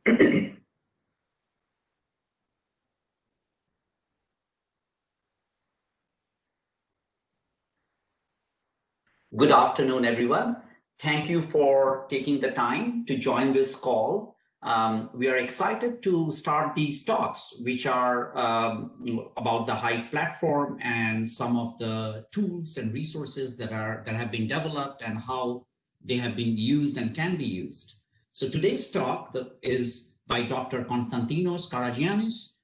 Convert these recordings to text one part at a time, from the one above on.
Good afternoon, everyone. Thank you for taking the time to join this call. Um, we are excited to start these talks, which are um, about the Hive platform and some of the tools and resources that are that have been developed and how they have been used and can be used. So today's talk is by Dr. Konstantinos Karagiannis,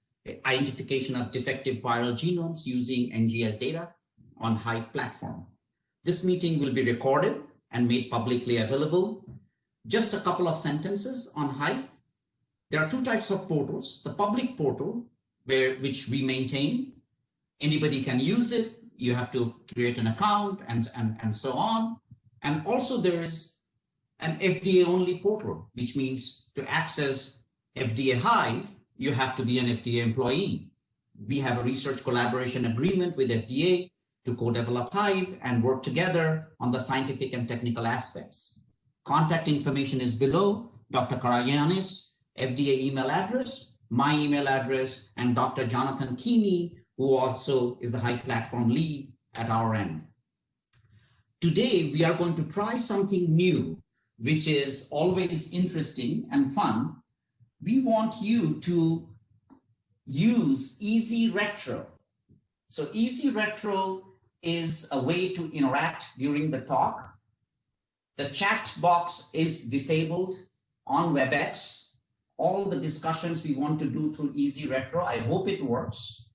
identification of defective viral genomes using NGS data on Hive platform. This meeting will be recorded and made publicly available just a couple of sentences on Hive. There are two types of portals. The public portal, where which we maintain. Anybody can use it. You have to create an account and, and, and so on. And also there is an FDA only portal, which means to access FDA Hive, you have to be an FDA employee. We have a research collaboration agreement with FDA to co-develop Hive and work together on the scientific and technical aspects. Contact information is below. Dr. Karagiannis, FDA email address, my email address, and Dr. Jonathan Keeney, who also is the Hive platform lead at our end. Today, we are going to try something new, which is always interesting and fun. We want you to use Easy Retro. So Easy Retro is a way to interact during the talk. The chat box is disabled on WebEx. All the discussions we want to do through Easy Retro, I hope it works.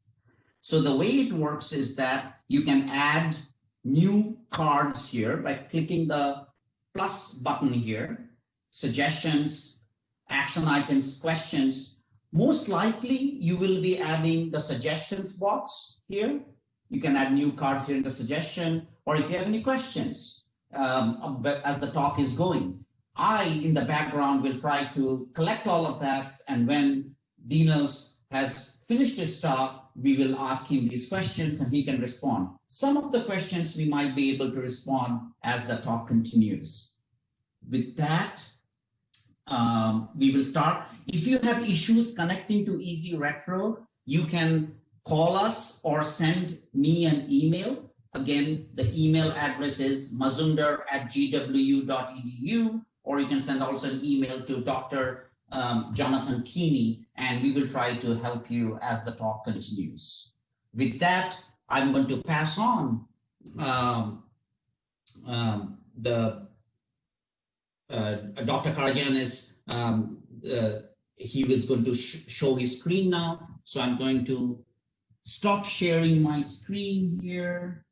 So the way it works is that you can add new cards here by clicking the plus button here, suggestions, action items, questions. Most likely you will be adding the suggestions box here. You can add new cards here in the suggestion, or if you have any questions, um, as the talk is going. I, in the background, will try to collect all of that. And when Dinos has finished his talk, we will ask him these questions and he can respond. Some of the questions we might be able to respond as the talk continues. With that, um, we will start. If you have issues connecting to Easy Retro, you can call us or send me an email Again, the email address is mazumdar at gwu.edu, or you can send also an email to Dr. Um, Jonathan Keeney, and we will try to help you as the talk continues. With that, I'm going to pass on um, um, the uh, Dr. Karagiannis, um, uh, he was going to sh show his screen now. So I'm going to stop sharing my screen here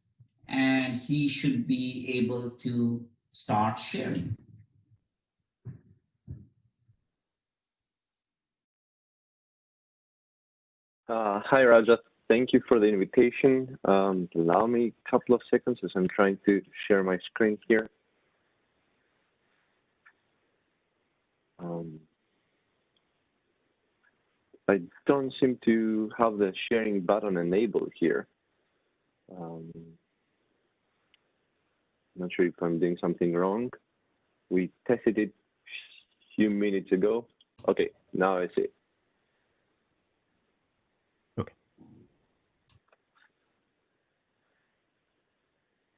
and he should be able to start sharing. Uh, hi, Raja. Thank you for the invitation. Um, allow me a couple of seconds as I'm trying to share my screen here. Um, I don't seem to have the sharing button enabled here. Um, not sure if I'm doing something wrong. We tested it a few minutes ago. Okay, now I see.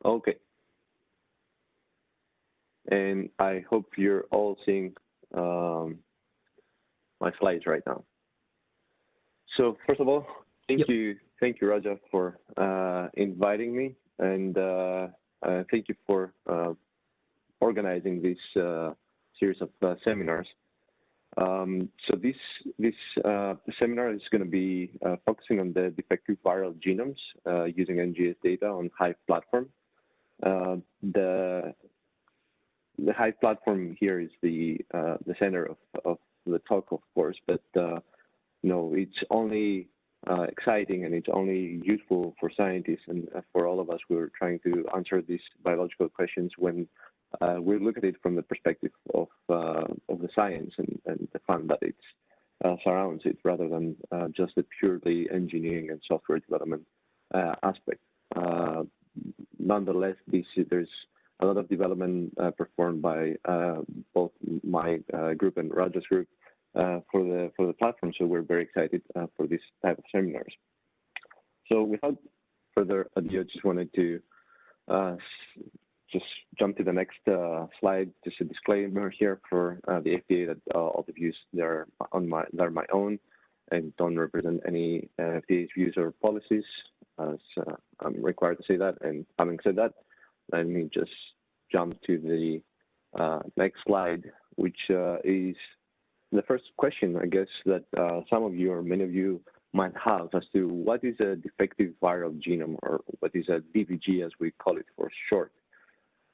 Okay. And I hope you're all seeing um, my slides right now. So first of all, thank yep. you, thank you, Raja, for uh, inviting me and uh, uh, thank you for uh, organizing this uh, series of seminars. Um, so this this seminar is going to be focusing on the defective viral genomes using NGS data on Hive platform. The the Hive platform here is the uh, the center of, of the talk, of course, but uh, you know it's only uh, exciting and it's only useful for scientists and uh, for all of us who are trying to answer these biological questions when uh, we look at it from the perspective of uh, of the science and, and the fun that it uh, surrounds it rather than uh, just the purely engineering and software development aspect. Nonetheless, there's a lot of development performed by both my group and Raja's group uh, for the for the platform. So we're very excited uh, for this type of seminars. So without further ado, I just wanted to uh, just jump to the next uh, slide. Just a disclaimer here for uh, the FDA that uh, all the views that are my own and don't represent any FDA's views or policies. As I'm required to say that. And having said that, let me just jump to the next slide, which is the first question, I guess, that uh, some of you or many of you might have as to what is a defective viral genome or what is a DVG as we call it for short.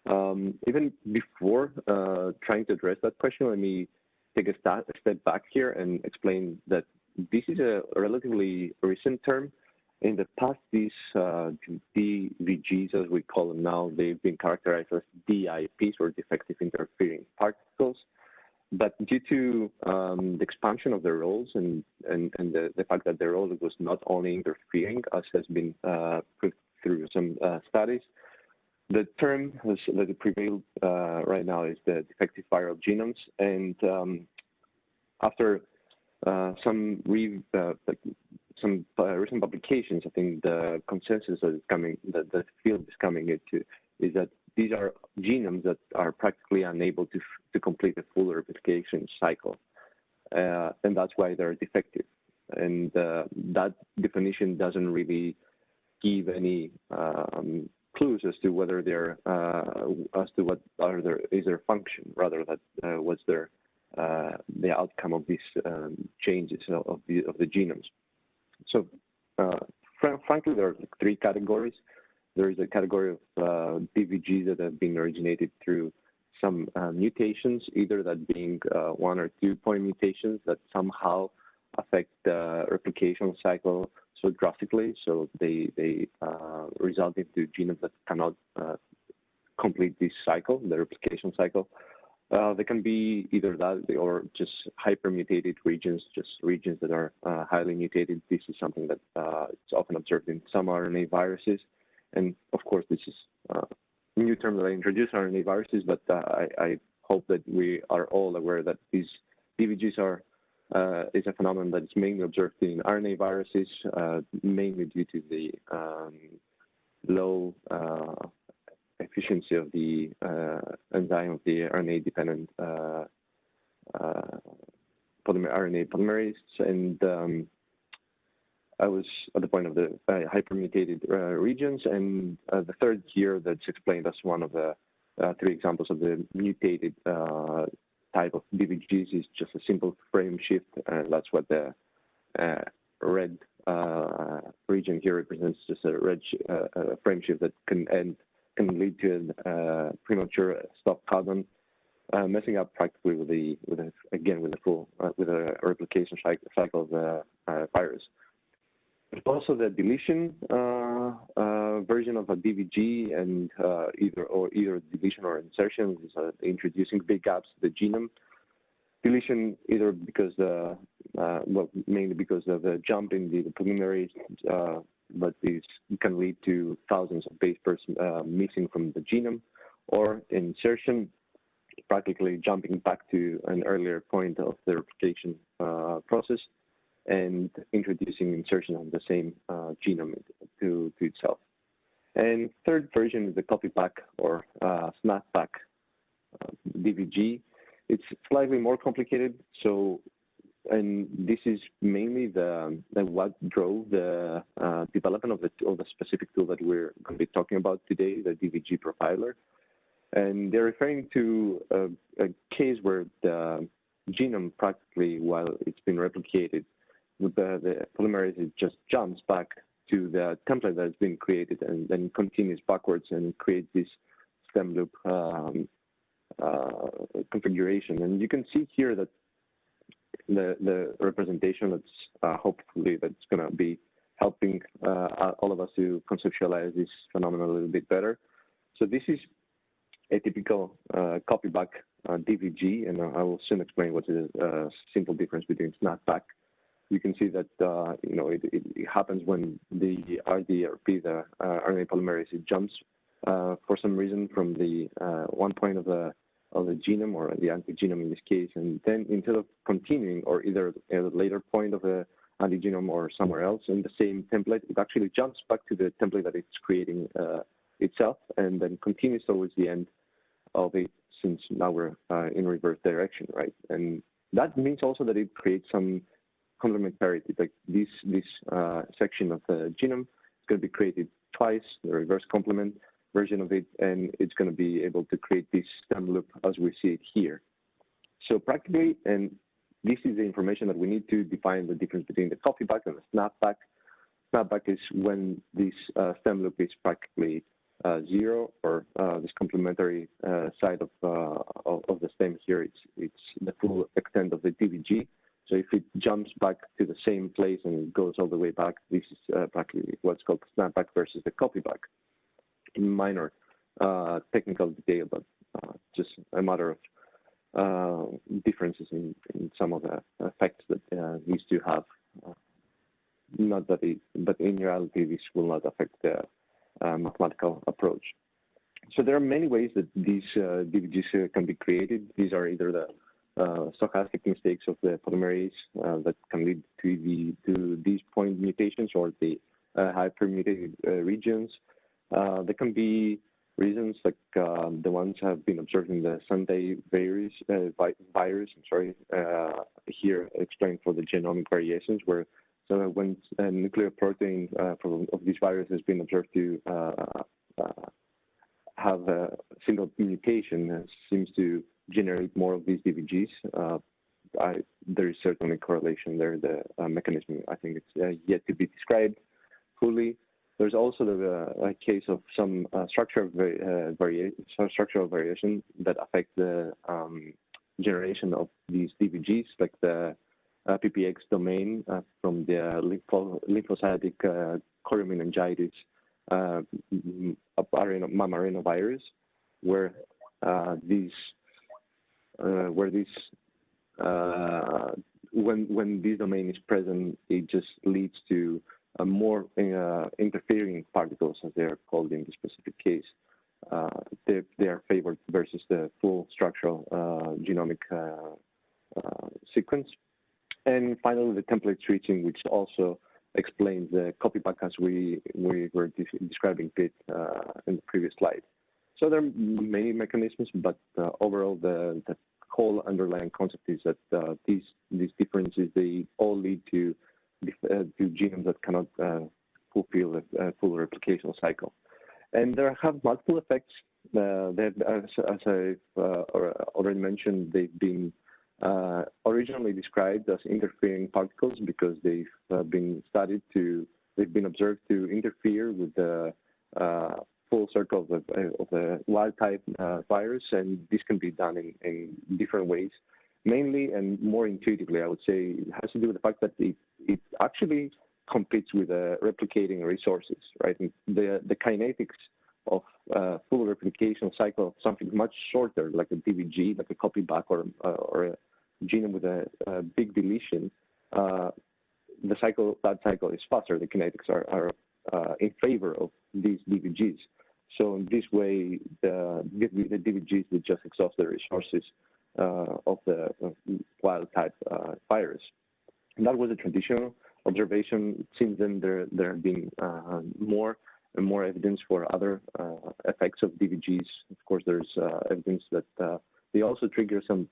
Um, even before uh, trying to address that question, let me take a, step back here and explain that this is a relatively recent term. In the past, these uh, DVGs, as we call them now, they've been characterized as DIPs or defective interfering particles. But due to um, the expansion of their roles and, and, and the, the, fact that their role was not only interfering, as has been uh, put through some uh, studies, the term that prevailed uh, right now is the defective viral genomes. And um, after uh, some re, uh, some uh, recent publications, I think the consensus that is coming, that the field is coming into, is that these are genomes that are practically unable to, to complete a full replication cycle. Uh, and that's why they're defective. And uh, that definition doesn't really give any um, clues as to whether they're, uh, as to what are their, is their function, rather that uh, what's their, the outcome of these um, changes of the, of the genomes. So uh, frankly, there are three categories there is a category of uh, DVGs that have been originated through some uh, mutations, either that being uh, one or two point mutations that somehow affect the replication cycle so drastically, so they they uh, result into genomes that cannot uh, complete this cycle, the replication cycle. Uh, they can be either that or just hypermutated regions, just regions that are highly mutated. This is something that is often observed in some RNA viruses. And of course, this is uh, a new term that I introduced RNA viruses, but uh, I, I, hope that we are all aware that these DVGs are uh, is a phenomenon that is mainly observed in RNA viruses, uh, mainly due to the um, low uh, efficiency of the uh, enzyme of the RNA-dependent polymer RNA polymerase, and um, I was at the point of the uh, hypermutated uh, regions, and uh, the third here that's explained as one of the uh, three examples of the mutated uh, type of DVGs is just a simple frame shift, and that's what the uh, red region here represents, just a red frame shift that can end can lead to a premature stop codon, messing up practically with the with a, again with the full with a replication cycle of the virus. There's also the deletion uh, uh, version of a DVG and uh, either or either deletion or insertion is uh, introducing big gaps to the genome. Deletion either because the uh, well mainly because of the jump in the, preliminary uh, but this can lead to thousands of base pairs missing from the genome, or insertion practically jumping back to an earlier point of the replication process and introducing insertion of the same uh, genome to, to itself. And third version is the copyback or uh, snapback uh, DVG. It's slightly more complicated. So, and this is mainly the, the what drove the uh, development of the, of the specific tool that we're going to be talking about today, the DVG profiler. And they're referring to a, a case where the genome practically, while it's been replicated, the, the polymerase just jumps back to the template that has been created and then continues backwards and creates this stem loop um, uh, configuration. And you can see here that the, the representation that's uh, hopefully that's going to be helping uh, all of us to conceptualize this phenomenon a little bit better. So this is a typical uh, copyback uh, DVG, and I will soon explain what is a uh, simple difference between snapback you can see that uh, you know it, it, it, happens when the RDRP, the uh, RNA polymerase, it jumps for some reason from the one point of the of the genome or the antigenome in this case. And then instead of continuing or either at a later point of the antigenome or somewhere else in the same template, it actually jumps back to the template that it's creating uh, itself and then continues towards the end of it since now we're uh, in reverse direction, right? And that means also that it creates some complementarity, like this, this uh, section of the genome is going to be created twice, the reverse complement version of it, and it's going to be able to create this stem loop as we see it here. So practically, and this is the information that we need to define the difference between the copyback and the snapback. Snapback is when this uh, stem loop is practically uh, zero or uh, this complementary uh, side of, uh, of, of the stem here, it's it's the full extent of the DVG. So if it jumps back to the same place and goes all the way back, this is uh, practically what's called snapback versus the copyback. Minor uh, technical detail, but just a matter of uh, differences in, in, some of the effects that uh, these two have. Uh, not that it, but in reality, this will not affect the uh, mathematical approach. So there are many ways that these uh, DVGs uh, can be created. These are either the stochastic mistakes of the polymerase that can lead to the to these point mutations or the hypermutated regions. There can be reasons like uh, the ones have been observed in the Sunday virus, uh, virus I'm sorry, uh, here explained for the genomic variations where so when a nuclear protein uh, of this virus has been observed to uh, uh, have a single mutation, seems to generate more of these DVGs. I, there is certainly correlation there. The mechanism, I think, it's yet to be described fully. There's also the uh, case of some uh, structural, uh, varia structural variation that affect the um, generation of these DVGs, like the PPX domain from the lympho lymphocytic choriomeningitis mammarinovirus, where these when when this domain is present, it just leads to more uh, interfering particles, as they are called in the specific case. Uh, they, they, are favored versus the full structural genomic sequence. And finally, the template switching, which also explains the copyback as we, we were de describing it uh, in the previous slide. So there are many mechanisms, but uh, overall, the, the whole underlying concept is that uh, these these differences they all lead to uh, to genomes that cannot uh, fulfill a full replication cycle. And there have multiple effects. Uh, as, as I've already mentioned, they've been uh, originally described as interfering particles because they've uh, been studied to, they've been observed to interfere with the uh, full circle of the, of the wild type virus, and this can be done in, in different ways mainly and more intuitively, I would say, it has to do with the fact that it, it actually competes with uh, replicating resources, right? And the, the kinetics of uh, full replication cycle of something much shorter, like a DVG, like a copy back or, uh, or a genome with a, a big deletion, uh, the cycle, that cycle is faster. The kinetics are, are uh, in favor of these DVGs. So in this way, the, the DVGs that just exhaust the resources Uh, of the uh, wild type uh, virus. And that was a traditional observation. Since then, there, there have been uh, more and more evidence for other uh, effects of DVGs. Of course, there's evidence that they also trigger some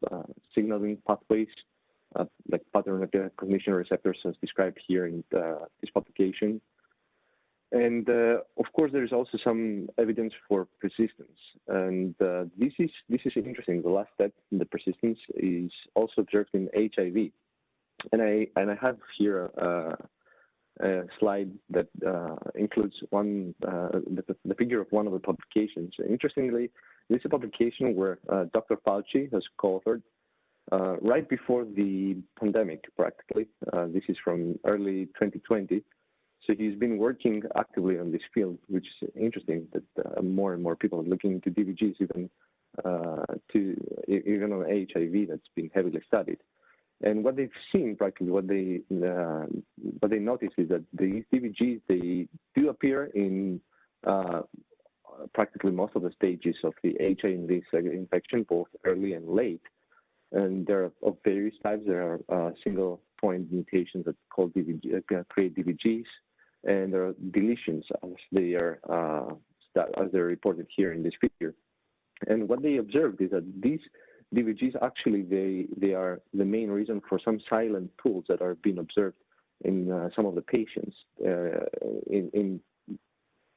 signaling pathways uh, like pattern recognition receptors as described here in the, this publication. And uh, of course, there is also some evidence for persistence, and uh, this is this is interesting. The last step the persistence is also observed in HIV, and I and I have here a, a slide that uh, includes one uh, the, the, figure of one of the publications. Interestingly, this is a publication where uh, Dr. Fauci has co-authored uh, right before the pandemic, practically. this is from early 2020 so he's been working actively on this field, which is interesting that uh, more and more people are looking into DVGs, even uh, to even on HIV that's been heavily studied. And what they've seen, practically, what they uh, what they notice is that these DVGs they do appear in uh, practically most of the stages of the HIV infection, both early and late. And there are of various types. There are uh, single point mutations that DVG, uh, create DVGs, and there are deletions as they are uh, as they're reported here in this figure. And what they observed is that these DVGs actually they they are the main reason for some silent pools that are being observed in uh, some of the patients. Uh, in, in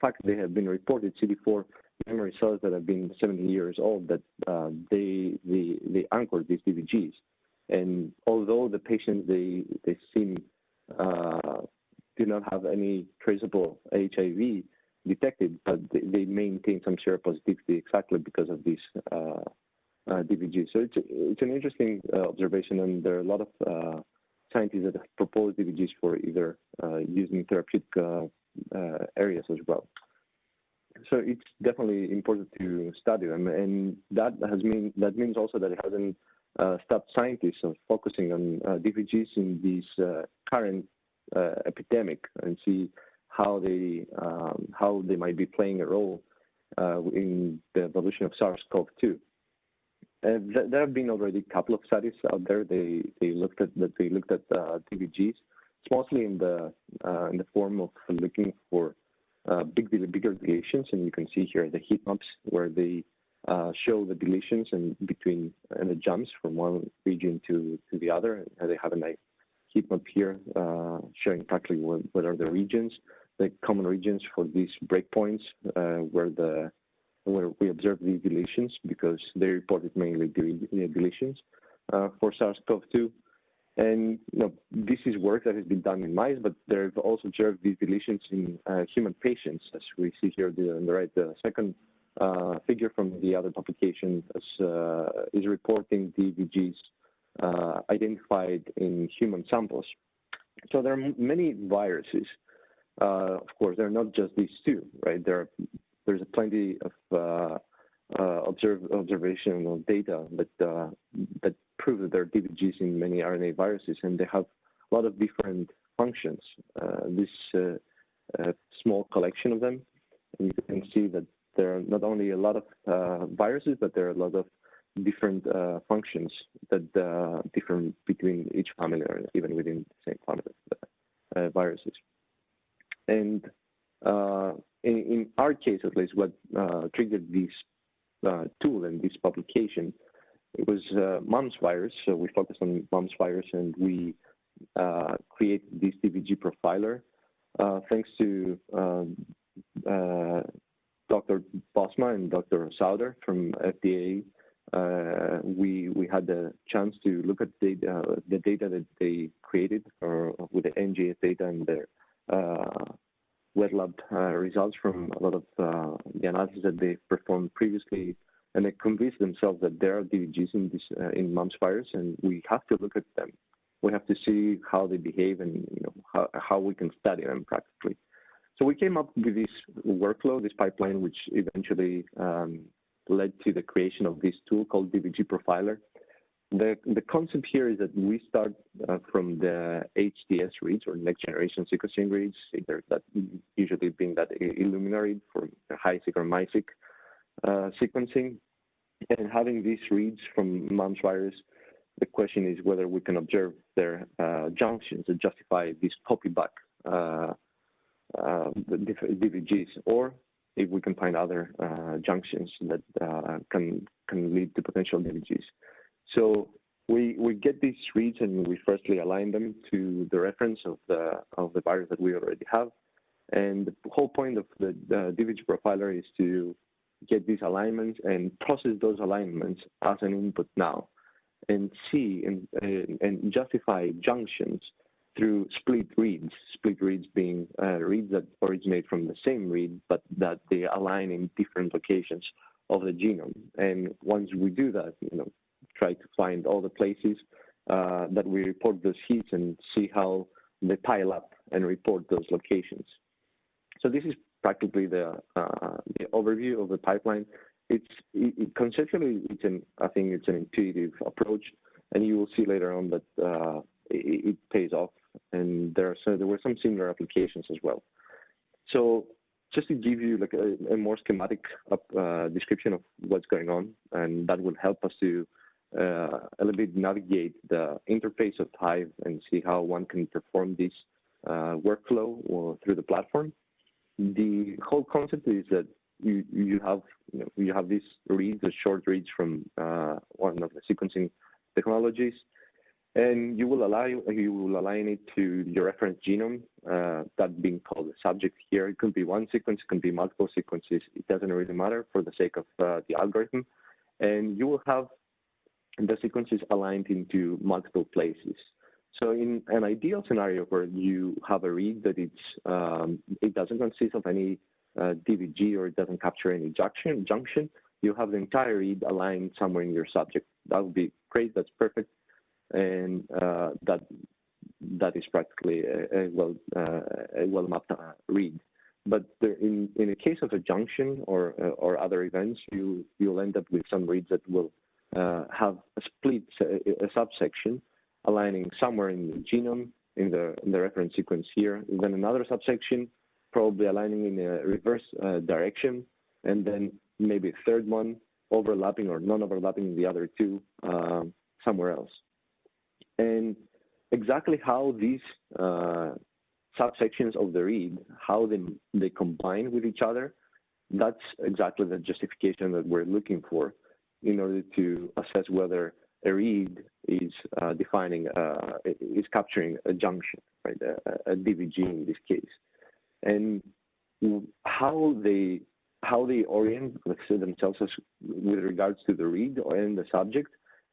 fact, they have been reported CD4 memory cells that have been 70 years old that uh, they, they they anchor these DVGs. And although the patients they they seem uh, do not have any traceable HIV detected, but they, they maintain some seropositivity exactly because of these uh, uh, DVGs. So it's it's an interesting uh, observation, and there are a lot of uh, scientists that have proposed DVGs for either uh, using therapeutic uh, areas as well. So it's definitely important to study them, and that has mean that means also that it hasn't stopped scientists from focusing on DVGs in these current epidemic and see how they um, how they might be playing a role in the evolution of SARS-CoV-2. Uh, th there have been already a couple of studies out there. They they looked at that they looked at uh. It's mostly in the uh, in the form of looking for uh, big bigger deletions, and you can see here the heat maps where they uh, show the deletions and between and the jumps from one region to to the other. And they have a nice heat map here uh, showing practically what, are the regions, the common regions for these breakpoints where the where we observed these deletions because they reported mainly deletions uh, for SARS-CoV-2. And you know, this is work that has been done in mice, but they've also observed these deletions in uh, human patients, as we see here on the right. The second uh, figure from the other publication is, uh, is reporting DVGs uh, identified in human samples. So there are many viruses. Uh, of course, there are not just these two, right? There are there's plenty of uh, uh, observe, observational data that uh, that prove that there are DVGs in many RNA viruses, and they have a lot of different functions. This small collection of them, and you can see that there are not only a lot of uh, viruses, but there are a lot of different functions that differ between each family or even within the same family of viruses. And uh, in, in, our case, at least, what uh, triggered this uh, tool and this publication, it was mumps virus. So we focused on mumps virus and we created this DVG profiler thanks to um, Dr. Bosma and Dr. Sauder from FDA. Uh, we we had the chance to look at data, the data that they created or with the NGS data and their uh, wet lab uh, results from a lot of uh, the analysis that they performed previously, and they convinced themselves that there are DVGs in this uh, in mumps virus, and we have to look at them. We have to see how they behave and you know how, how we can study them practically. So we came up with this workflow, this pipeline, which eventually um, led to the creation of this tool called DVG Profiler. The, the concept here is that we start uh, from the HTS reads or next generation sequencing reads, either that usually being that Illumina read for HiSeq or MiSeq uh, sequencing. And having these reads from mumps virus, the question is whether we can observe their uh, junctions that justify these copy back uh, uh, DVGs, or if we can find other uh, junctions that can can lead to potential DVGs. So we we get these reads and we firstly align them to the reference of the of the virus that we already have. And the whole point of the, the DVG profiler is to get these alignments and process those alignments as an input now and see and, and, and justify junctions through split reads, split reads being uh, reads that originate from the same read, but that they align in different locations of the genome. And once we do that, you know, try to find all the places uh, that we report those heats and see how they pile up and report those locations. So this is practically the, uh, the overview of the pipeline. It's it, conceptually, it's an I think it's an intuitive approach, and you will see later on that uh, it, it, pays off. And there are so there were some similar applications as well. So just to give you like a, a more schematic uh, description of what's going on, and that will help us to uh, a little bit navigate the interface of Hive and see how one can perform this uh, workflow through the platform. The whole concept is that you you have you, know, you have these reads, the short reads from uh, one of the sequencing technologies, and you will allow you will align it to your reference genome, uh, that being called the subject here. It could be one sequence, it can be multiple sequences. It doesn't really matter for the sake of uh, the algorithm, and you will have the sequences aligned into multiple places. So in an ideal scenario where you have a read that it's um, it doesn't consist of any uh, DVG or it doesn't capture any junction, junction, you have the entire read aligned somewhere in your subject. That would be great. That's perfect and uh, that that is practically a, well uh, a well mapped uh, read. But there, in in the case of a junction or uh, or other events, you you'll end up with some reads that will uh, have a split a, subsection aligning somewhere in the genome in the in the reference sequence here, then another subsection probably aligning in a reverse uh, direction, and then maybe a third one overlapping or non-overlapping the other two um, somewhere else. And exactly how these uh, subsections of the read, how they, they combine with each other, that's exactly the justification that we're looking for in order to assess whether a read is uh, defining, uh, is capturing a junction, right, a, a, DVG in this case. And how they how they orient themselves with regards to the read and the subject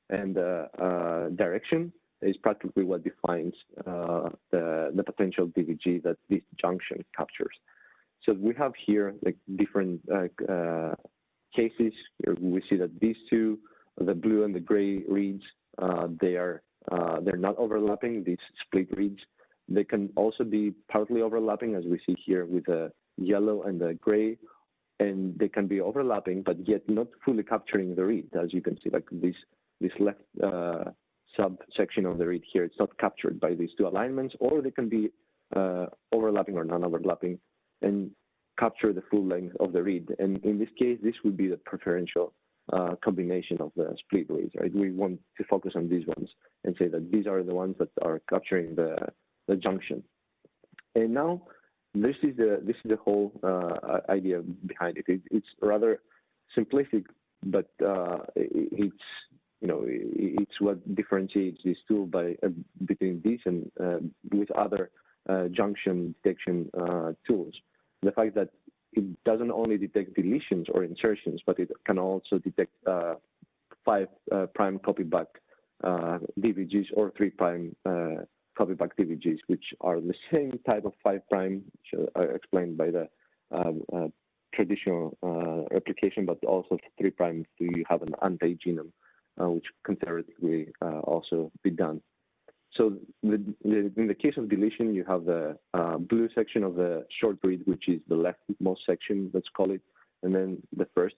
and the uh, direction is practically what defines uh, the, the potential DVG that this junction captures. So we have here like different uh, uh, cases. Here we see that these two, the blue and the gray reads, uh, they are uh, they're not overlapping. These split reads. They can also be partly overlapping, as we see here with the yellow and the gray, and they can be overlapping, but yet not fully capturing the read, as you can see, like this this left uh, subsection of the read here. It's not captured by these two alignments, or they can be uh, overlapping or non-overlapping and capture the full length of the read. And in this case, this would be the preferential uh, combination of the split reads, right? We want to focus on these ones and say that these are the ones that are capturing the, the junction. And now this is the this is the whole uh, idea behind it. it. It's rather simplistic, but uh, it's you know, it's what differentiates this tool by uh, between this and uh, with other uh, junction detection uh, tools. The fact that it doesn't only detect deletions or insertions, but it can also detect uh, five uh, prime copy back DVGs or three prime copy back DVGs, which are the same type of five prime, which are explained by the traditional replication, but also three prime if you have an anti-genome which can theoretically uh, also be done. So the, the, in the case of deletion, you have the uh, blue section of the short read, which is the leftmost section, let's call it, and then the first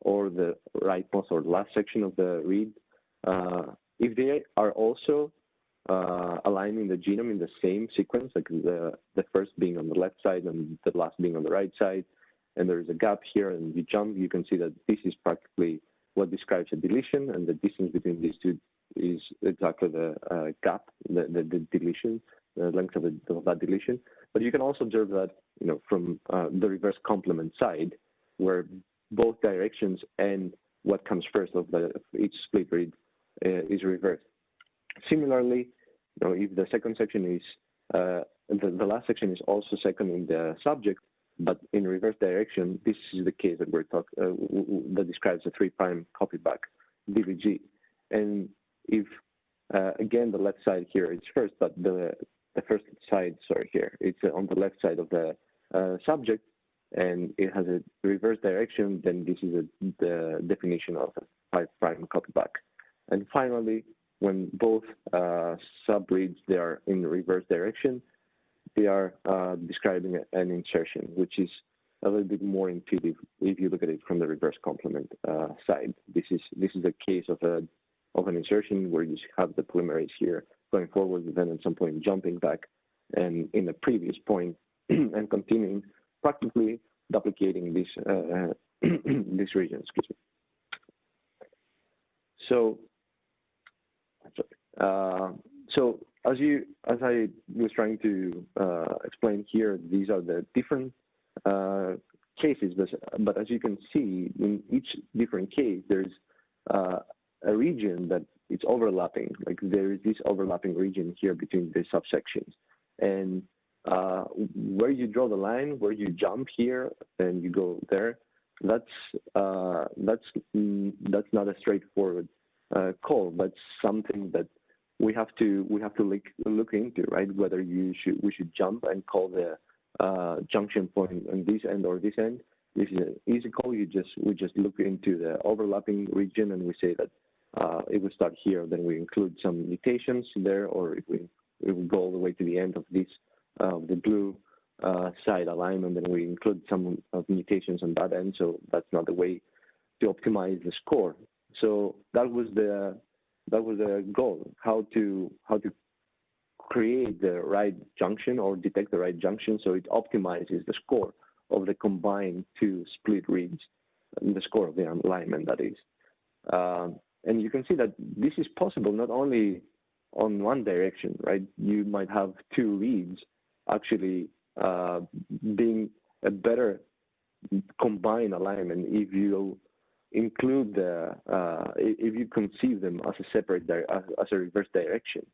or the rightmost or last section of the read. Uh, if they are also uh, aligning the genome in the same sequence, like the, the first being on the left side and the last being on the right side, and there's a gap here and you jump, you can see that this is practically what describes a deletion, and the distance between these two is exactly the uh, gap, the, the, the, deletion, the length of, the, of, that deletion. But you can also observe that, you know, from uh, the reverse complement side, where both directions and what comes first of, the, of each split read uh, is reversed. Similarly, you know, if the second section is uh, the, the last section is also second in the subject, but in reverse direction, this is the case that we're talking uh, that describes a three prime copy back DVG. And if uh, again the left side here is first, but the the first side, sorry, here it's on the left side of the uh, subject, and it has a reverse direction, then this is a, the definition of a five prime copy back. And finally, when both uh, subreads they are in reverse direction, they are uh, describing an insertion, which is a little bit more intuitive if you look at it from the reverse complement uh, side. This is this is a case of a of an insertion where you have the polymerase here going forward, then at some point jumping back, and in the previous point and continuing practically duplicating this uh, this region. Excuse me. So, uh, so as you as I was trying to uh, explain here, these are the different uh, cases, but, but as you can see, in each different case, there's uh, a region that it's overlapping. Like there is this overlapping region here between the subsections, and uh, where you draw the line, where you jump here and you go there, that's uh, that's that's not a straightforward uh, call, but something that we have to we have to look look into, right? Whether you should we should jump and call the uh, junction point on this end or this end. This is an easy call. You just we just look into the overlapping region and we say that uh, if we start here, then we include some mutations there, or if we if we go all the way to the end of this uh, the blue uh, side alignment, then we include some mutations on that end. So that's not the way to optimize the score. So that was the that was the goal: how to how to create the right junction or detect the right junction so it optimizes the score of the combined two split reads, the score of the alignment that is. Uh, and you can see that this is possible not only on one direction, right? You might have two reads actually uh, being a better combined alignment if you include the uh, if you conceive them as a separate as, a reverse direction,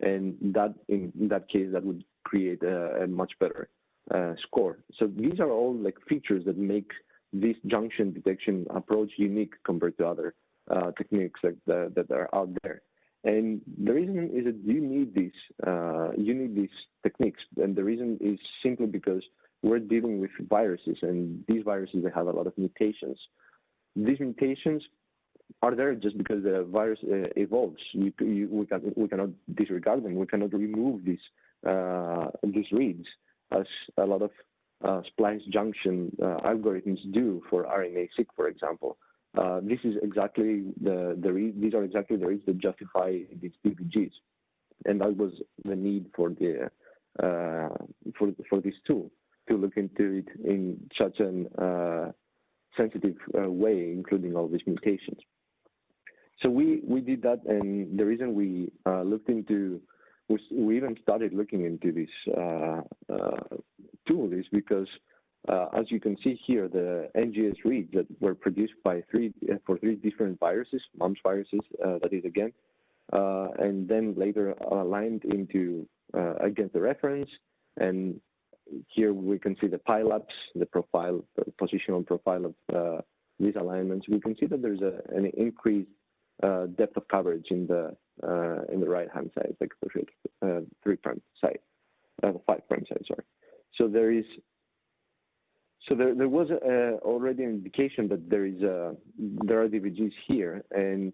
and that in, that case that would create a, a much better uh, score. So these are all like features that make this junction detection approach unique compared to other uh, techniques that, that, that are out there. And the reason is that you need these uh, you need these techniques, and the reason is simply because we're dealing with viruses, and these viruses they have a lot of mutations. These mutations are there just because the virus uh, evolves. You, you, we, can, we cannot disregard them. We cannot remove these uh, these reads, as a lot of uh, splice junction uh, algorithms do for RNA-seq, for example. Uh, this is exactly the, the these are exactly the reasons that justify these DVGs, and that was the need for the uh, for for this tool to look into it in such an sensitive uh, way, including all these mutations. So we we did that, and the reason we uh, looked into we, we even started looking into this tool is because uh, as you can see here, the NGS reads that were produced by three uh, for three different viruses, mumps viruses, uh, that is again, uh, and then later aligned into uh, against the reference. And here we can see the pileups, the profile, the positional profile of uh, these alignments. We can see that there's a, an increased uh, depth of coverage in the uh, in the right hand side, like the uh, three prime side, the five prime side, sorry. So there is so there, there was uh, already an indication that there is a, there are DVGs here, and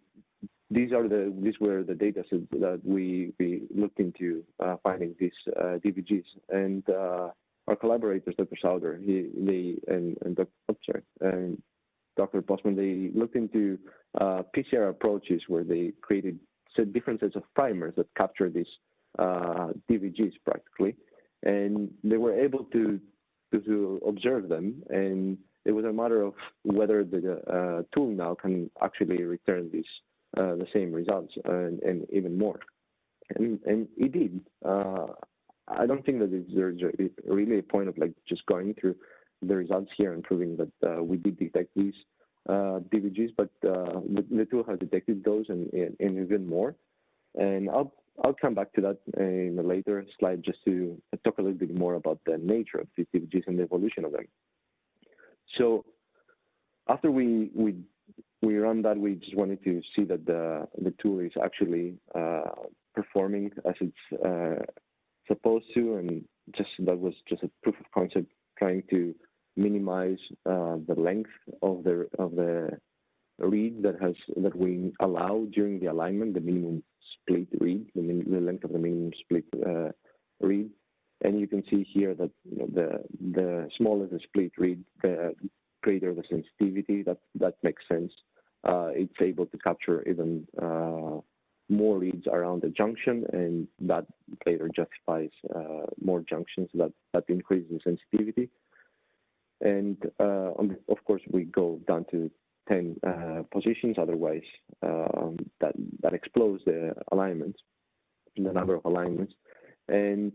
these are the these were the data sets that we we looked into uh, finding these uh, DVGs, and uh, our collaborators, Dr. Sauder, he they and, and Dr. Oh, sorry, and Dr. Postman, they looked into PCR approaches where they created different sets of primers that capture these DVGs practically, and they were able to to, to observe them. And it was a matter of whether the uh, tool now can actually return these uh, the same results and, and, even more. And, and it did. Uh, I don't think that there's really a point of like just going through the results here and proving that uh, we did detect these uh, DVGs, but uh, the, the, tool has detected those and, and, and even more. And I'll I'll come back to that in a later slide just to talk a little bit more about the nature of these DVGs and the evolution of them. So after we we we run that, we just wanted to see that the the tool is actually uh, performing as it's uh, supposed to, and just that was just a proof of concept, trying to minimize uh, the length of the of the read that has that we allow during the alignment, the minimum split read, the, the length of the minimum split uh, read. And you can see here that you know, the the smaller the split read, the greater the sensitivity. That that makes sense. Uh, it's able to capture even uh, more leads around the junction, and that later justifies uh, more junctions. That that increases the sensitivity. And of course, we go down to 10 uh, positions, otherwise um, that, that explodes the alignments, the number of alignments. And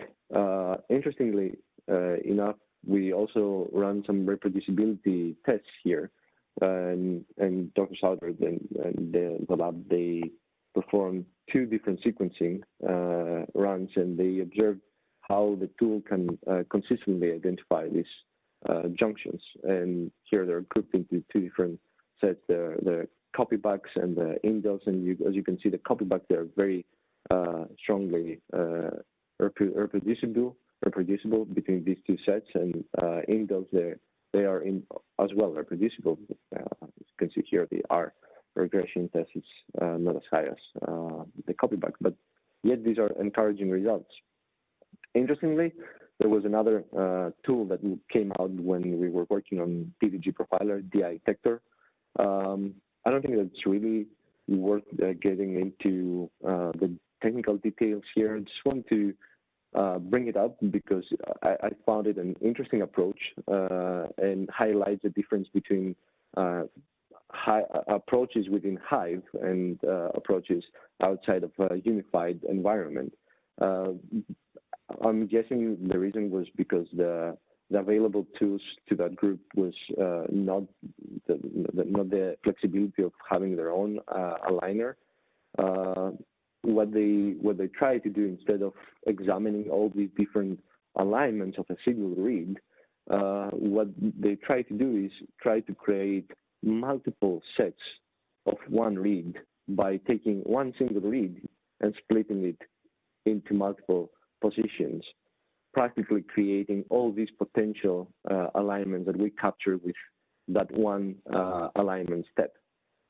interestingly enough, we also run some reproducibility tests here. And, and Dr. Sauder and, and the, the, lab, they performed two different sequencing uh, runs and they observed how the tool can uh, consistently identify these uh, junctions. And here they're grouped into two different sets, the, the copybacks and the indels. And you, as you can see, the copybacks, they're very uh, strongly uh, reproducible, reproducible between these two sets. And uh, indels, they are in as well reproducible. Uh, you can see here, the R regression test is uh, not as high as the copyback, but yet these are encouraging results. Interestingly, there was another uh, tool that came out when we were working on DVG profiler, DI-Tector. Um, I don't think that's really worth uh, getting into uh, the technical details here. I just want to uh, bring it up because I, I, found it an interesting approach uh, and highlights the difference between uh, high, approaches within Hive and approaches outside of a unified environment. I'm guessing the reason was because the the available tools to that group was uh, not the, the, not the flexibility of having their own uh, aligner. What they what they try to do instead of examining all these different alignments of a single read, uh, what they try to do is try to create multiple sets of one read by taking one single read and splitting it into multiple positions, practically creating all these potential uh, alignments that we capture with that one uh, alignment step,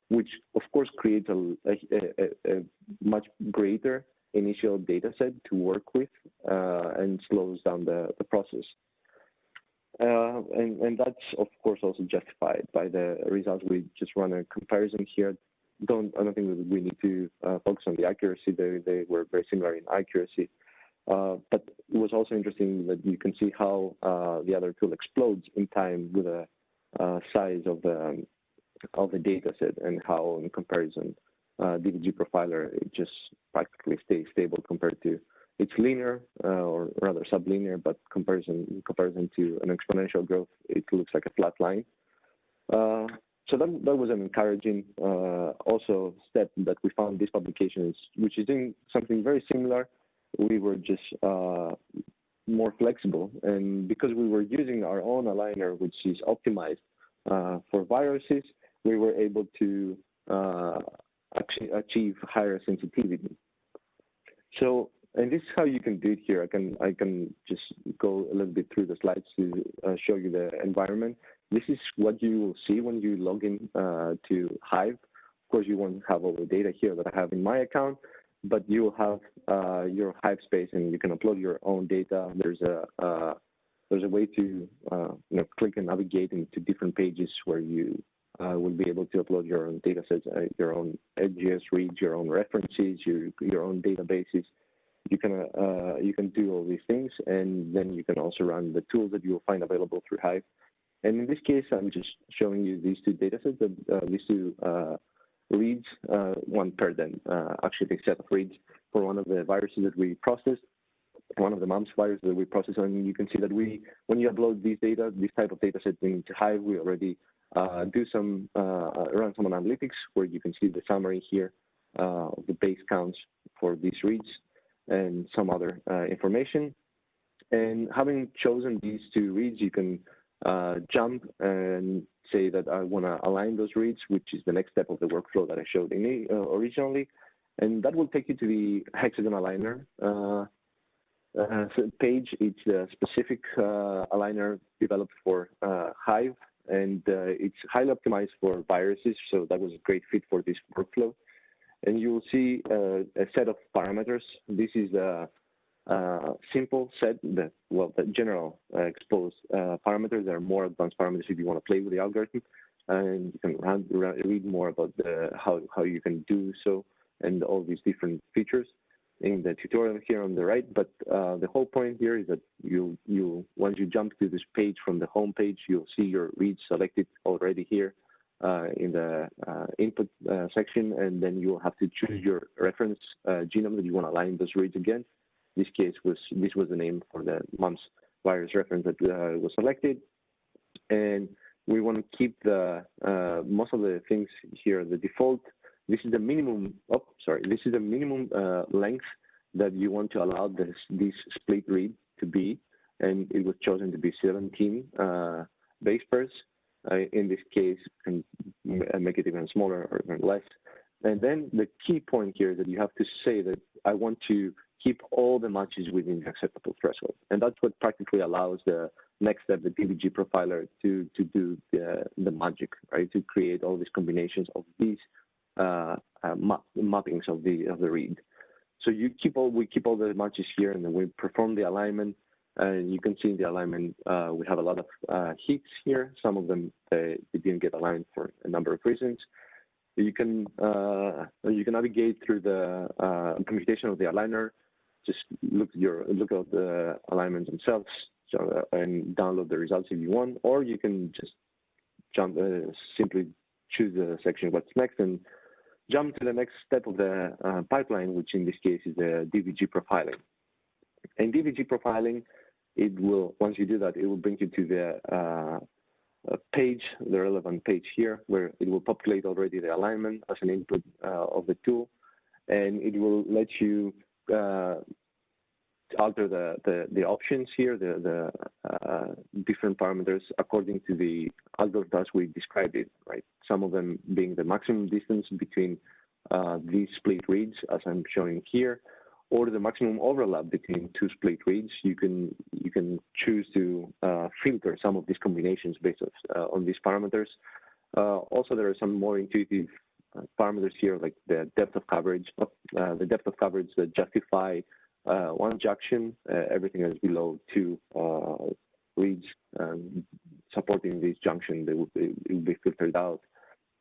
which of course creates a, a, a, much greater initial data set to work with uh, and slows down the, the process. Uh, and, and that's of course also justified by the results. We just run a comparison here. Don't I don't think we need to uh, focus on the accuracy. They they were very similar in accuracy. Uh, but it was also interesting that you can see how uh, the other tool explodes in time with the uh, size of the um, of the data set and how in comparison uh, profiler it just practically stays stable compared to it's linear uh, or rather sublinear, but comparison in comparison to an exponential growth, it looks like a flat line. Uh, so that, that was an encouraging also step that we found this publication is, which is doing something very similar we were just uh, more flexible. And because we were using our own aligner, which is optimized uh, for viruses, we were able to uh, achieve higher sensitivity. So, and this is how you can do it here. I can I can just go a little bit through the slides to uh, show you the environment. This is what you will see when you log in uh, to Hive. Of course, you won't have all the data here that I have in my account, but you will have uh, your Hive space and you can upload your own data. There's a uh, there's a way to uh, you know click and navigate into different pages where you will be able to upload your own data sets, uh, your own NGS reads, your own references, your your own databases. You can uh, you can do all these things, and then you can also run the tools that you will find available through Hive. And in this case, I'm just showing you these two data sets, these two reads, uh, one per then uh, actually the set of reads for one of the viruses that we processed, one of the mumps viruses that we processed, and you can see that we, when you upload these data, this type of data set into Hive, we already uh, do some, uh, run some analytics where you can see the summary here uh, of the base counts for these reads and some other uh, information. And having chosen these two reads, you can jump and say that I want to align those reads, which is the next step of the workflow that I showed in, uh, originally. And that will take you to the hexagon aligner uh, uh, page. It's a specific uh, aligner developed for uh, Hive, and uh, it's highly optimized for viruses, so that was a great fit for this workflow. And you will see a set of parameters. This is a uh, simple set that well the general uh, exposed uh, parameters there are more advanced parameters if you want to play with the algorithm and you can read more about the, how how you can do so and all these different features in the tutorial here on the right, but uh, the whole point here is that you, you once you jump to this page from the home page, you'll see your reads selected already here uh, in the uh, input uh, section, and then you'll have to choose your reference uh, genome that you want to align those reads against. This case was this was the name for the mumps virus reference that uh, was selected, and we want to keep the most of the things here the default this is the minimum, oh, sorry, this is the minimum uh, length that you want to allow this, this split read to be, and it was chosen to be 17 uh, base pairs. Uh, in this case, can make it even smaller or even less. And then the key point here is that you have to say that I want to keep all the matches within the acceptable threshold. And that's what practically allows the next step, the DVG profiler, to, to do the, the magic, right? To create all these combinations of these uh, uh, map, mappings of the of the read. So you keep all we keep all the matches here, and then we perform the alignment. And you can see in the alignment uh, we have a lot of uh, hits here. Some of them they, they, didn't get aligned for a number of reasons. You can uh, you can navigate through the uh, computation of the aligner. Just look your look at the alignments themselves so, and download the results if you want, or you can just jump simply choose the section what's next and jump to the next step of the uh, pipeline, which in this case is the DVG profiling. And DVG profiling, it will, once you do that, it will bring you to the uh, page, the relevant page here, where it will populate already the alignment as an input uh, of the tool. And it will let you uh, alter the, the, the, options here, the, the uh, different parameters according to the algorithm as we described it, right? Some of them being the maximum distance between uh, these split reads, as I'm showing here, or the maximum overlap between two split reads. You can you can choose to uh, filter some of these combinations based uh, on these parameters. Uh, also, there are some more intuitive uh, parameters here, like the depth of coverage, the depth of coverage that justify uh, one junction, uh, everything is below two uh, reads um, supporting this junction, they will, it would be filtered out.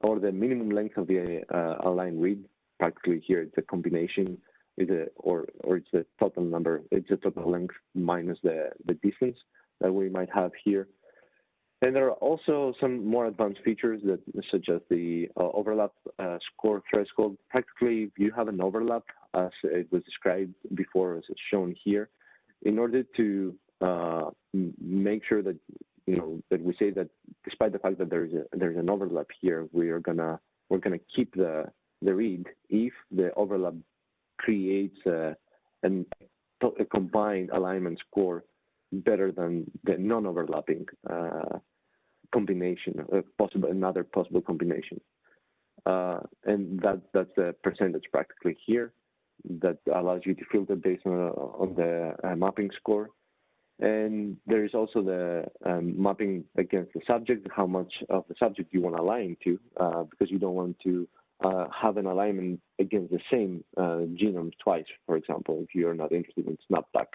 Or the minimum length of the uh, aligned read, practically here it's a combination, is a, or, or it's a total number, it's a total length minus the, the distance that we might have here. And there are also some more advanced features that such as the uh, overlap uh, score threshold. Practically, if you have an overlap, as it was described before, as shown here, in order to uh, make sure that you know that we say that despite the fact that there's a, there's an overlap here, we are gonna we're gonna keep the the read if the overlap creates a, an, a combined alignment score better than the non-overlapping uh, combination, uh, possible another possible combination. Uh, and that that's the percentage practically here that allows you to filter based on, on the uh, mapping score. And there is also the um, mapping against the subject, how much of the subject you want to align to, uh, because you don't want to uh, have an alignment against the same uh, genome twice, for example, if you're not interested in snapback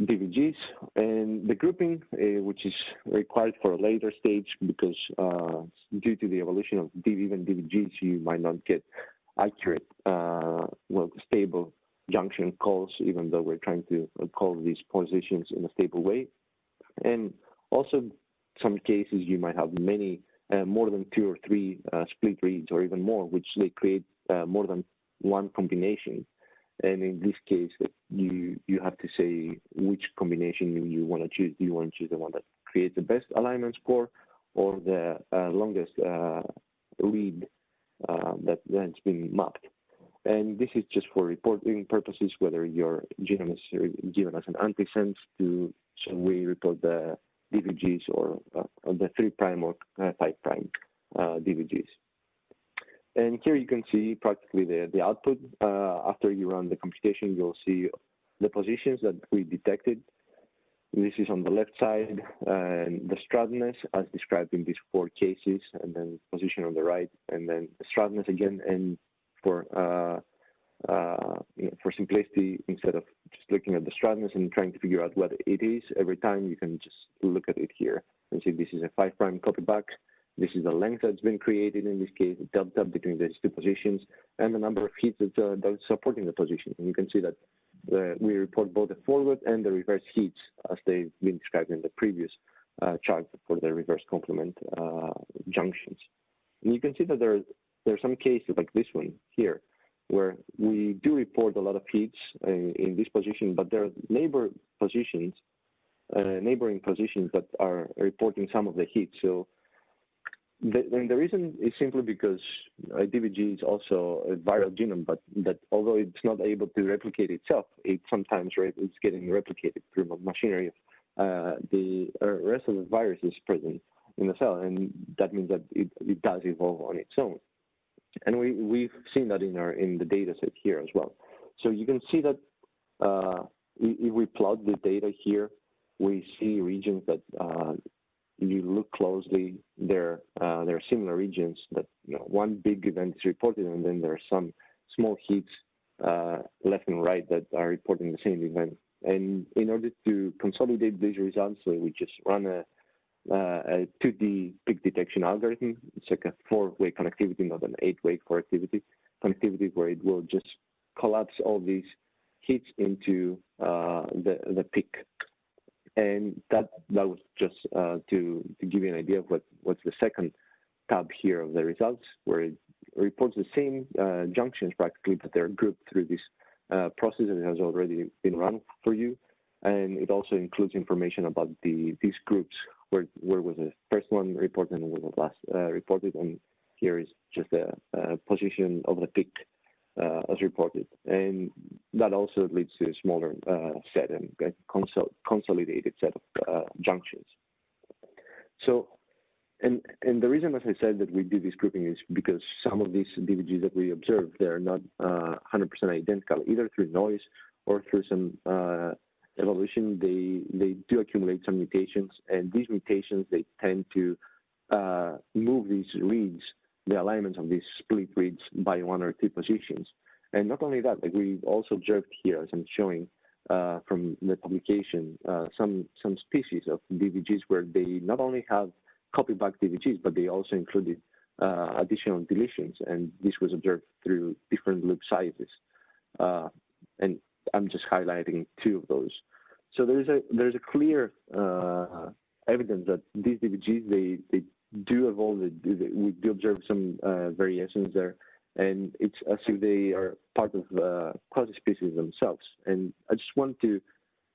DVGs and the grouping, uh, which is required for a later stage because uh, due to the evolution of even DVGs, you might not get accurate, uh, well, stable junction calls, even though we're trying to call these positions in a stable way. And also, some cases you might have many, uh, more than two or three uh, split reads or even more, which they create uh, more than one combination. And in this case, you you have to say which combination you, you want to choose. Do you want to choose the one that creates the best alignment score or the uh, longest uh, read uh, that has been mapped? And this is just for reporting purposes, whether your genome is given as an antisense to, so we report the DVGs or uh, the 3' prime or uh, 5' uh, DVGs. And here you can see practically the, the output. Uh, after you run the computation, you'll see the positions that we detected. This is on the left side, and the straightness as described in these four cases, and then position on the right, and then the again. And for uh, uh, for simplicity, instead of just looking at the straightness and trying to figure out what it is every time, you can just look at it here and see this is a five prime copy back This is the length that's been created in this case, the delta between these two positions, and the number of hits that, uh, that's supporting the position. And you can see that uh, we report both the forward and the reverse heats as they've been described in the previous uh, chart for the reverse complement uh, junctions. And you can see that there, there are some cases like this one here, where we do report a lot of heats in, in this position, but there are neighbor positions, uh, neighboring positions that are reporting some of the heat. So the, and the reason is simply because DVG is also a viral genome, but that although it's not able to replicate itself, it sometimes it's getting replicated through machinery. Uh, the uh, rest of the virus is present in the cell, and that means that it, it does evolve on its own. And we, we've seen that in our in the data set here as well. So you can see that uh, if we plot the data here, we see regions that you look closely, there uh, there are similar regions that you know one big event is reported, and then there are some small heats uh, left and right that are reporting the same event. And in order to consolidate these results, we just run a uh, a 2D peak detection algorithm. It's like a four-way connectivity, not an eight-way connectivity. Connectivity where it will just collapse all these hits into uh, the the peak. And that that was just uh, to to give you an idea of what what's the second tab here of the results, where it reports the same uh, junctions practically, but they're grouped through this uh, process that has already been run for you. And it also includes information about the these groups where where was the first one reported and where was the last uh, reported, and here is just the position of the peak as reported, and that also leads to a smaller uh, set and consol consolidated set of uh, junctions. So. And, and the reason, as I said, that we do this grouping is because some of these DVGs that we observe, they're not 100% uh, identical, either through noise or through some uh, evolution, they they do accumulate some mutations, and these mutations they tend to uh, move these reads, the alignments of these split reads by one or two positions. And not only that, like we also observed here, as I'm showing uh, from the publication, uh, some some species of DVGs where they not only have copy back DVGs, but they also included uh, additional deletions, and this was observed through different loop sizes. Uh, and I'm just highlighting two of those. So there's a there's a clear uh, evidence that these DVGs they they do evolve. We do observe some uh, variations there, and it's as if they are part of uh, quasi species themselves. And I just want to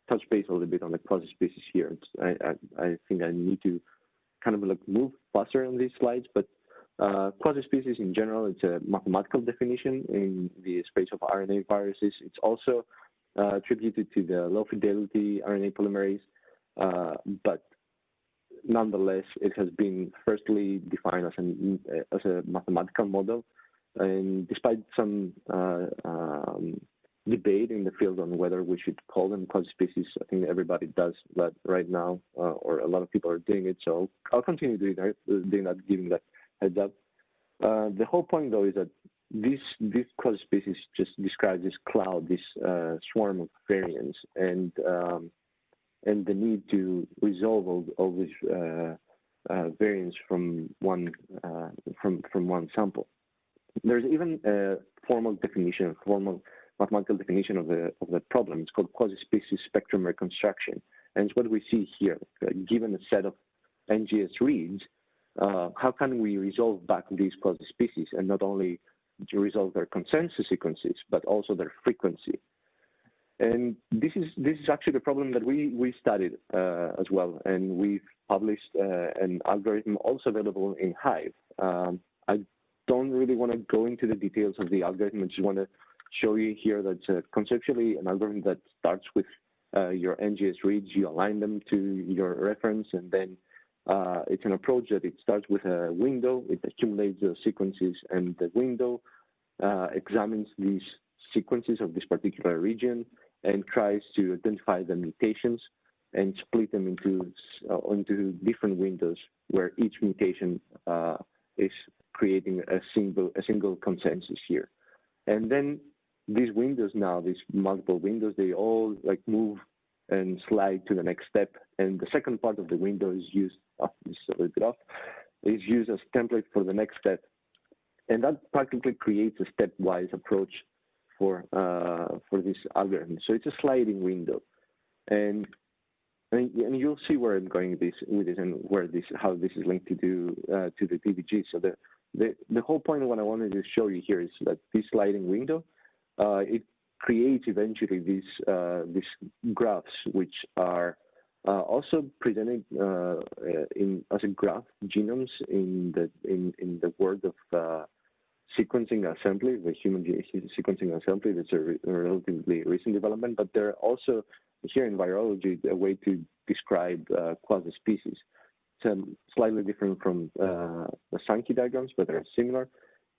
touch base a little bit on the quasi species here. I, I, I think I need to kind of like move faster on these slides, but uh, quasi-species in general, it's a mathematical definition in the space of RNA viruses. It's also uh, attributed to the low fidelity RNA polymerase, uh, but nonetheless, it has been firstly defined as, an, as a mathematical model. And despite some uh, um, debate in the field on whether we should call them quasi-species, I think everybody does that right now, uh, or a lot of people are doing it. So I'll continue doing that, doing that giving that heads up. Uh, the whole point, though, is that this this quasi species just describes this cloud, this uh, swarm of variants, and um, and the need to resolve all, all these uh, uh, variants from one uh, from from one sample. There's even a formal definition, formal mathematical definition of the of the problem. It's called quasi-species spectrum reconstruction, and it's what we see here. given a set of NGS reads, uh, how can we resolve back these quasi-species and not only to resolve their consensus sequences, but also their frequency. And this is this is actually the problem that we we studied uh, as well, and we've published uh, an algorithm also available in Hive. Um, I don't really want to go into the details of the algorithm. I just want to show you here that uh, conceptually an algorithm that starts with uh, your NGS reads, you align them to your reference, and then uh, it's an approach that it starts with a window, it accumulates the sequences, and the window uh, examines these sequences of this particular region and tries to identify the mutations and split them into uh, into different windows where each mutation uh, is creating a single a single consensus here. And then these windows now, these multiple windows, they all like move and slide to the next step. And the second part of the window is used, oh, this is a little bit off, is used as template for the next step. And that practically creates a stepwise approach for, uh, for this algorithm. So it's a sliding window. And, and, and you'll see where I'm going this, with this and where this, how this is linked to, do, uh, to the DVG. So the, the, the whole point of what I wanted to show you here is that this sliding window, uh, it creates eventually these, uh, these graphs, which are uh, also presented uh, in as a graph genomes in the in in the world of uh, sequencing assembly, the human sequencing assembly. That's a, re relatively recent development, but there are also here in virology a way to describe uh, quasi species. It's slightly different from uh, the Sankey diagrams, but they're similar.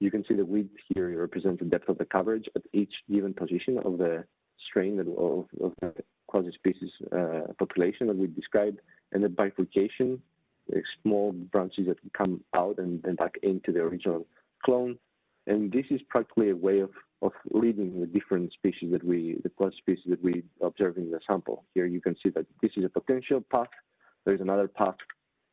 You can see the width here represents the depth of the coverage at each given position of the strain of, of the quasi-species uh, population that we described, and the bifurcation, the small branches that come out and then back into the original clone. And this is practically a way of, of leading the different species that we, the quasi-species that we observe in the sample. Here you can see that this is a potential path, there's another path,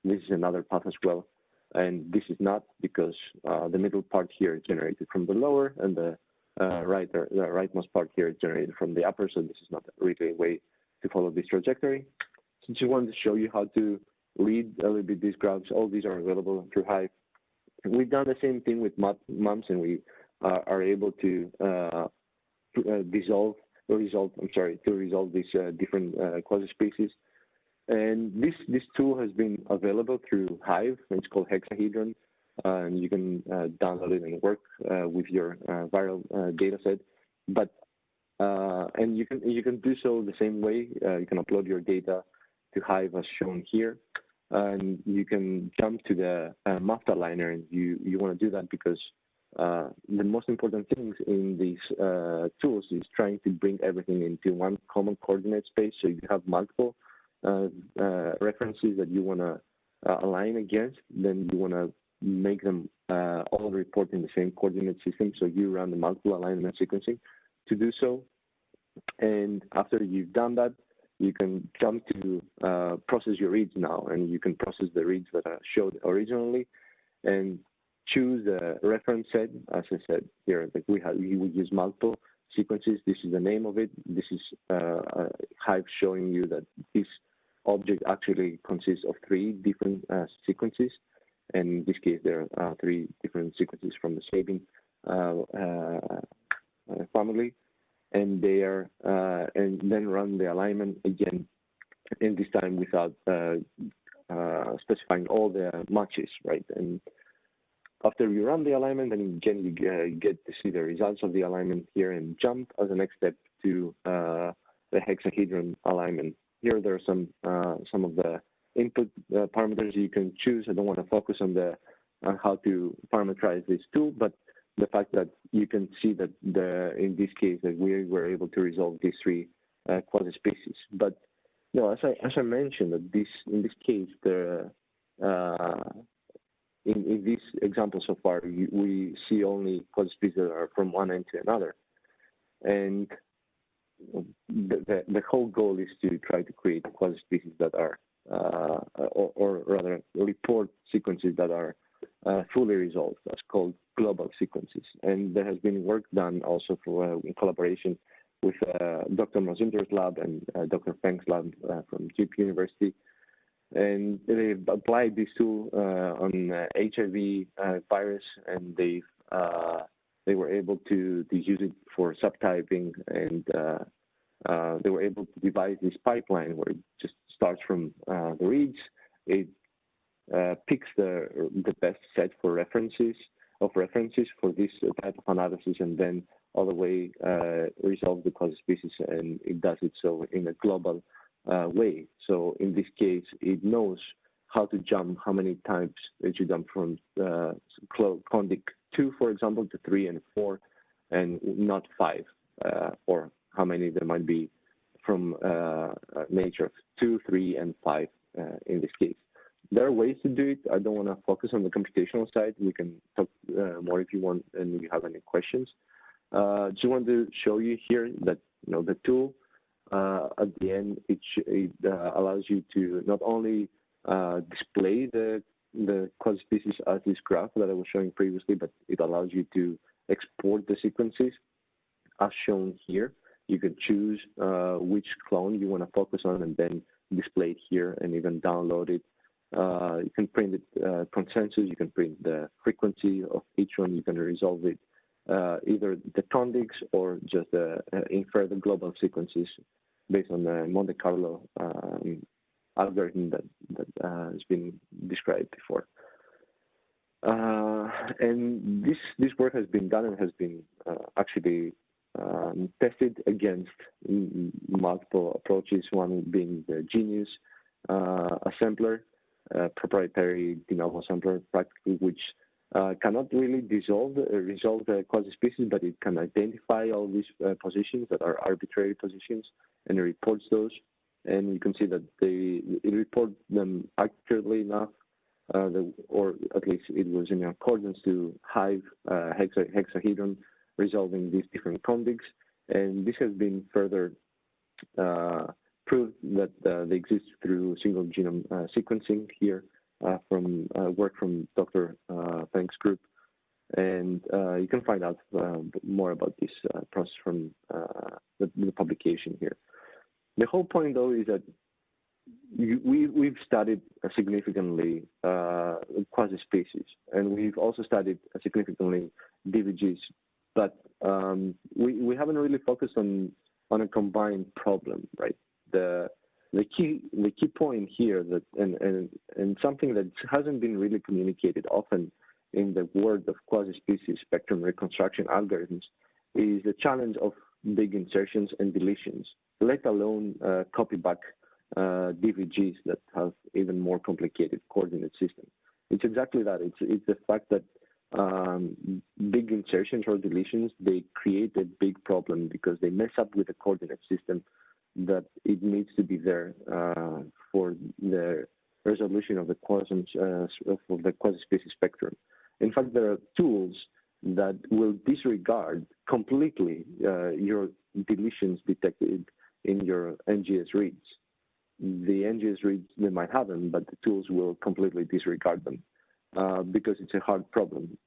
this is another path as well. And this is not because uh, the middle part here is generated from the lower and the uh, right, the rightmost part here is generated from the upper, so this is not really a way to follow this trajectory. So just wanted to show you how to read a little bit these graphs. All these are available through Hive. We've done the same thing with mumps, and we uh, are able to uh, uh, dissolve or resolve. I'm sorry, to resolve these uh, different uh, quasi-species. And this this tool has been available through Hive. It's called Hexahedron and you can download it and work with your viral data set. But and you can you can do so the same way. you can upload your data to Hive as shown here, and you can jump to the uh, aligner. And you you want to do that because uh, the most important things in these uh, tools is trying to bring everything into one common coordinate space. So you have multiple references that you want to align against. Then you want to make them uh, all report in the same coordinate system. So you run the multiple alignment sequencing to do so. And after you've done that, you can jump to uh, process your reads now, and you can process the reads that are showed originally, and choose the reference set. As I said here, like we have, we would use multiple sequences. This is the name of it. This is uh, a Hive showing you that this object actually consists of three different uh, sequences. And in this case, there are three different sequences from the Sabin uh, uh, family, and they are and then run the alignment again, and this time without specifying all the matches, right? And after you run the alignment, then again you get to see the results of the alignment here and jump as a next step to uh, the hexahedron alignment. Here there are some uh, some of the input uh, parameters you can choose. I don't want to focus on the on how to parameterize this tool, but the fact that you can see that the in this case that we were able to resolve these three uh, quasi species. But you know, as I as I mentioned, that this in this case the uh, in, in this example so far, you, we see only quasi species that are from one end to another, and the, the, the whole goal is to try to create quasi species that are uh, or, or, rather report sequences that are uh, fully resolved. That's called global sequences. And there has been work done also for uh, in collaboration with Dr. Mazumder's lab and Dr. Feng's lab from Duke University. And they've applied this tool on HIV virus, and they've they were able to, to use it for subtyping and uh, uh, they were able to devise this pipeline where it just starts from uh, the reads. It uh, picks the the best set for references of references for this type of analysis, and then all the way uh, resolve the quasi species, and it does it so in a global uh, way. So in this case, it knows how to jump, how many times did you jump from uh, contig two, for example, to three and four, and not five, uh, or how many there might be from uh, nature of two, three, and five uh, in this case. There are ways to do it. I don't want to focus on the computational side. We can talk uh, more if you want and you have any questions. Uh, just want to show you here that you know the tool uh, at the end it, it uh, allows you to not only display the the quasi-species as this graph that I was showing previously, but it allows you to export the sequences as shown here. You can choose uh, which clone you want to focus on and then display it here and even download it. Uh, you can print it uh, consensus, you can print the frequency of each one, you can resolve it uh, either the contigs or just uh, infer the global sequences based on the Monte Carlo um, algorithm that, that uh, has been described before. Uh, and this this work has been done and has been uh, actually um, tested against multiple approaches. One being the Geneious assembler, proprietary de novo assembler, practically which uh, cannot really dissolve uh, resolve the quasi-species, but it can identify all these uh, positions that are arbitrary positions and reports those. And you can see that they it reports them accurately enough, uh, the, or at least it was in accordance to Hive uh, hexa, hexahedron resolving these different contigs. And this has been further uh, proved that they exist through single genome sequencing here uh, from uh, work from Dr. Uh, Feng's group. And you can find out more about this process from the, the, publication here. The whole point, though, is that you, we, we've studied significantly quasi-species, and we've also studied significantly DVGs, but um, we, we haven't really focused on on a combined problem, right? The the key the key point here that and, and and something that hasn't been really communicated often in the world of quasi-species spectrum reconstruction algorithms is the challenge of big insertions and deletions, let alone uh, copy back uh, DVGs that have even more complicated coordinate system. It's exactly that. It's it's the fact that um, big insertions or deletions they create a big problem because they mess up with the coordinate system that it needs to be there uh, for the resolution of the quasums uh, of the quasi-species spectrum. In fact, there are tools that will disregard completely uh, your deletions detected in your NGS reads. The NGS reads, they might have them, but the tools will completely disregard them uh, because it's a hard problem.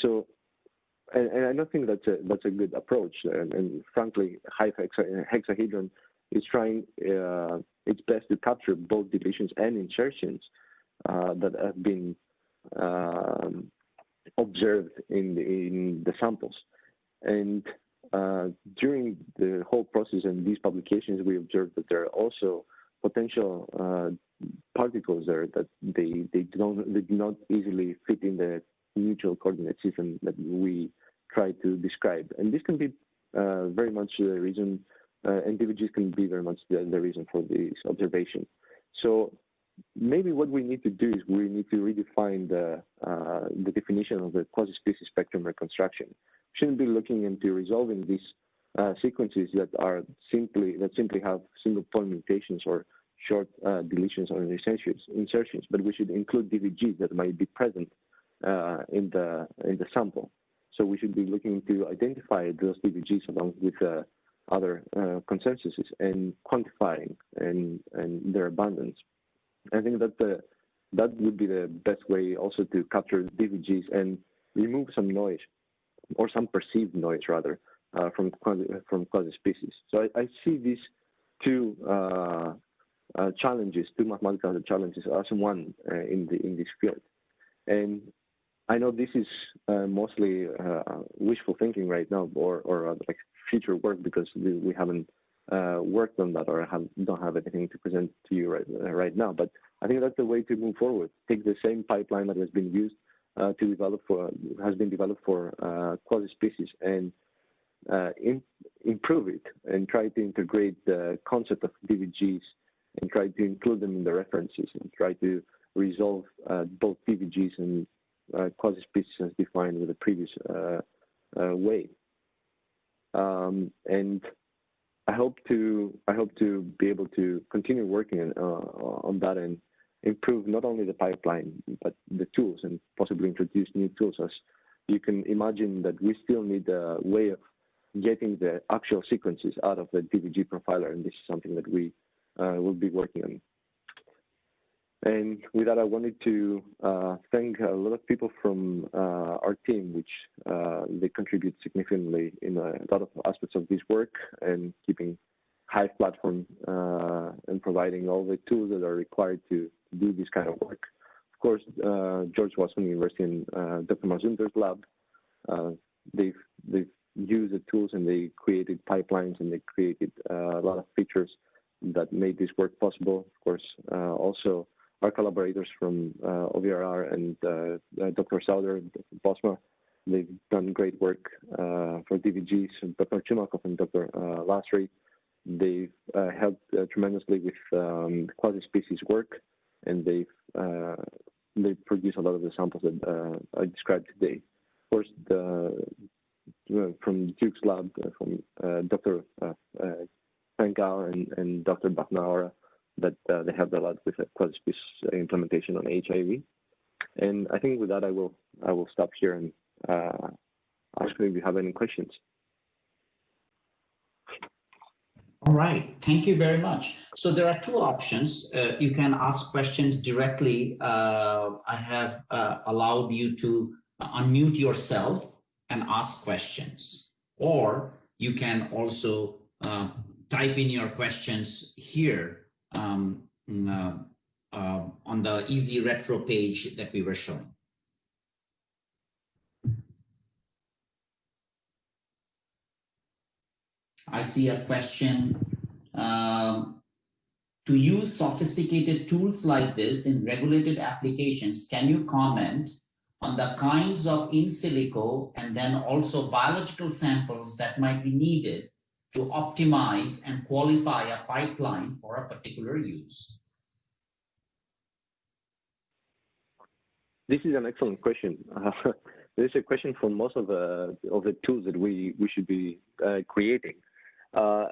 So, and, and, I don't think that's a, that's a good approach. And, and frankly, Hive hexahedron is trying uh, its best to capture both deletions and insertions uh, that have been um, observed in the, in the samples. And uh, during the whole process and these publications, we observed that there are also potential uh, particles there that they they don't they do not easily fit in the neutral coordinate system that we try to describe. And this can be uh, very much the reason uh, and DVGs can be very much the, the reason for this observation. So maybe what we need to do is we need to redefine the, uh, the definition of the quasi-species spectrum reconstruction. We shouldn't be looking into resolving these uh, sequences that are simply that simply have single point mutations or short uh, deletions or insertions, insertions, but we should include DVGs that might be present uh, in the in the sample. So we should be looking to identify those DVGs along with uh, other uh, consensuses and quantifying and, and their abundance. I think that the, that would be the best way also to capture DVGs and remove some noise or some perceived noise rather uh, from quasi, from quasi species. So I, I see these two uh, uh, challenges, two mathematical challenges, as one uh, in the in this field. And I know this is uh, mostly uh, wishful thinking right now, or or like future work because we, haven't uh, worked on that or have, don't have anything to present to you right, uh, right now. But I think that's the way to move forward. Take the same pipeline that has been used uh, to develop for has been developed for uh, quasi species and uh, in, improve it and try to integrate the concept of DVGs and try to include them in the references and try to resolve uh, both DVGs and quasi species as defined with the previous way. Um, and I hope to I hope to be able to continue working uh, on that and improve not only the pipeline but the tools and possibly introduce new tools. As you can imagine, that we still need a way of getting the actual sequences out of the DVG profiler, and this is something that we uh, will be working on. And with that, I wanted to uh, thank a lot of people from uh, our team, which uh, they contribute significantly in a lot of aspects of this work and keeping Hive platform uh, and providing all the tools that are required to do this kind of work. Of course, uh, George Washington University and uh, Dr. Mazumder's lab, they've, they've used the tools and they created pipelines and they created a lot of features that made this work possible. Of course, also our collaborators from uh, OVRR and uh, uh Dr. Sauder, Dr. Bosma, they've done great work for DVGs. Dr. Chumakov and Dr. Laassri, they've helped tremendously with um, quasi-species work, and they've they produce a lot of the samples that I described today. Of course, the, from Duke's lab, from Dr. Uh, and, and Dr. Bafnaora, that uh, they have a lot with quasi-species implementation on HIV. And I think with that, I will I will stop here and uh, ask if you have any questions. All right, thank you very much. So there are two options. Uh, you can ask questions directly. Uh, I have uh, allowed you to unmute yourself and ask questions, or you can also uh, type in your questions here um, uh, uh, on the easy retro page that we were showing. I see a question. Um, to use sophisticated tools like this in regulated applications, can you comment on the kinds of in silico and then also biological samples that might be needed to optimize and qualify a pipeline for a particular use? This is an excellent question. Uh, this is a question for most of the of the tools that we we should be uh, creating. Uh,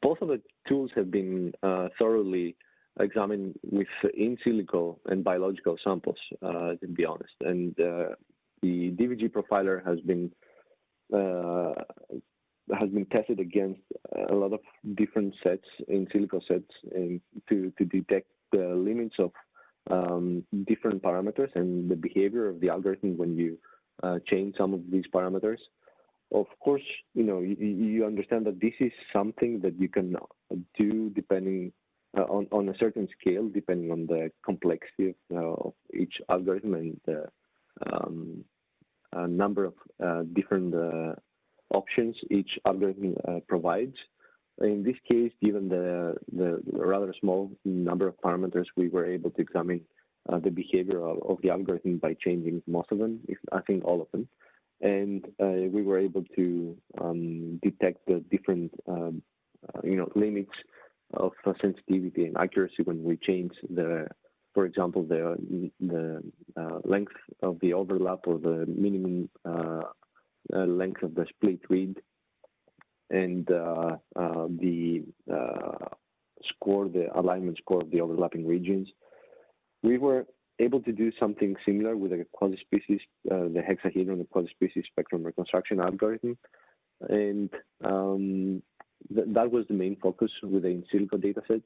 both of the tools have been uh, thoroughly examined with in silico and biological samples, uh, to be honest. And uh, the DVG profiler has been has been tested against a lot of different sets in silico sets and to, to detect the limits of um, different parameters and the behavior of the algorithm when you uh, change some of these parameters. Of course, you know, you, you, understand that this is something that you can do depending uh, on, on a certain scale, depending on the complexity of, uh, of each algorithm and the um, number of uh, different uh, options each algorithm uh, provides. In this case, given the, the rather small number of parameters, we were able to examine uh, the behavior of, of, the algorithm by changing most of them, if I think all of them. And uh, we were able to um, detect the different, um, uh, you know, limits of sensitivity and accuracy when we change the, for example, the the uh, length of the overlap or the minimum uh, uh, length of the split read and uh, uh, the score, the alignment score of the overlapping regions. We were able to do something similar with a quasi-species, the hexahedron, the quasi-species spectrum reconstruction algorithm. And um, th that was the main focus with the in silico dataset.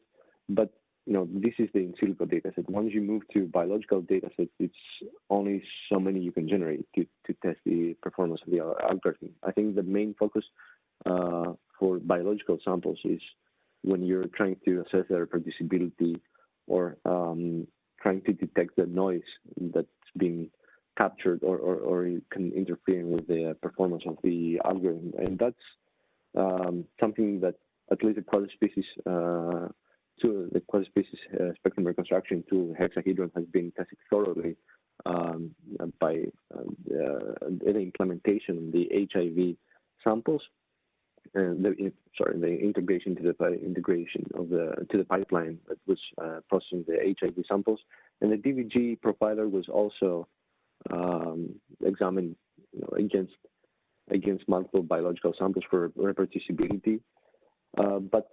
But you know, this is the in silico dataset. Once you move to biological datasets, it's only so many you can generate to, to test the performance of the algorithm. I think the main focus uh, for biological samples is when you're trying to assess their reproducibility or um, trying to detect the noise that's being captured or, or, or can interfere with the performance of the algorithm. And that's um, something that at least the quasi-species uh, tool, the quasi-species uh, spectrum reconstruction tool, hexahedron, has been tested thoroughly um, by uh, the implementation of the HIV samples. And the, sorry, the integration to the integration of the to the pipeline that was uh, processing the HIV samples, and the DVG profiler was also um, examined you know, against against multiple biological samples for reproducibility. Uh, but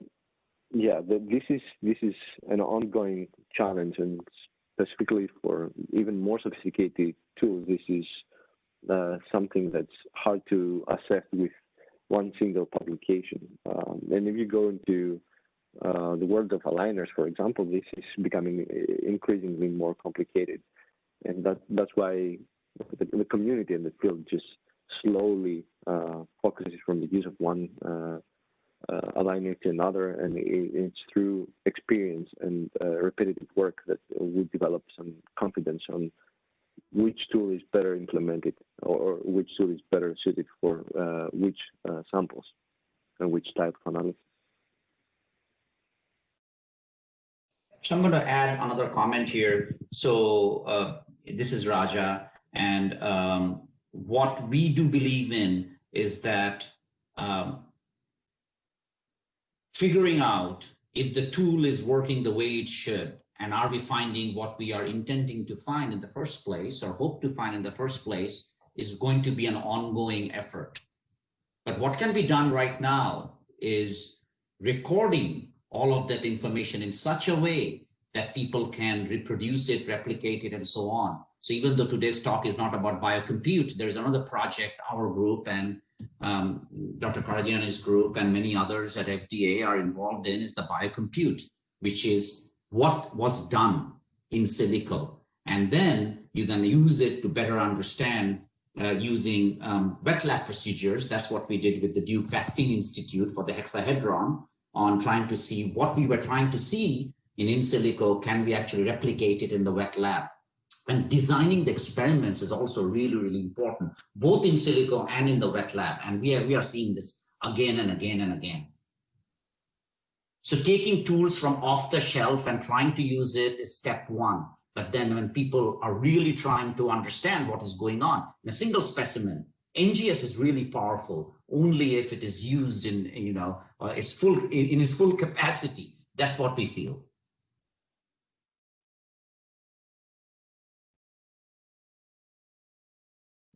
yeah, the, this is this is an ongoing challenge, and specifically for even more sophisticated tools, this is uh, something that's hard to assess with one single publication. Um, and if you go into uh, the world of aligners, for example, this is becoming increasingly more complicated, and that that's why the, the community and the field just slowly uh, focuses from the use of one uh, aligner to another, and it, it's through experience and uh, repetitive work that we develop some confidence on which tool is better implemented or, which tool is better suited for uh, which uh, samples and which type of analysis. So I'm going to add another comment here. So uh, this is Raja, and um, what we do believe in is that um, figuring out if the tool is working the way it should, and are we finding what we are intending to find in the first place or hope to find in the first place is going to be an ongoing effort. But what can be done right now is recording all of that information in such a way that people can reproduce it, replicate it, and so on. So even though today's talk is not about biocompute, there's another project, our group and um, Dr. Karagiannis' group and many others at FDA are involved in is the biocompute, which is what was done in silico. And then you then use it to better understand uh, using um, wet lab procedures. That's what we did with the Duke Vaccine Institute for the hexahedron on trying to see what we were trying to see in in silico, can we actually replicate it in the wet lab? And designing the experiments is also really, really important, both in silico and in the wet lab. And we are, we are seeing this again and again and again. So taking tools from off the shelf and trying to use it is step one. But then when people are really trying to understand what is going on in a single specimen, NGS is really powerful only if it is used in, you know, uh, its full in, in its full capacity. That's what we feel.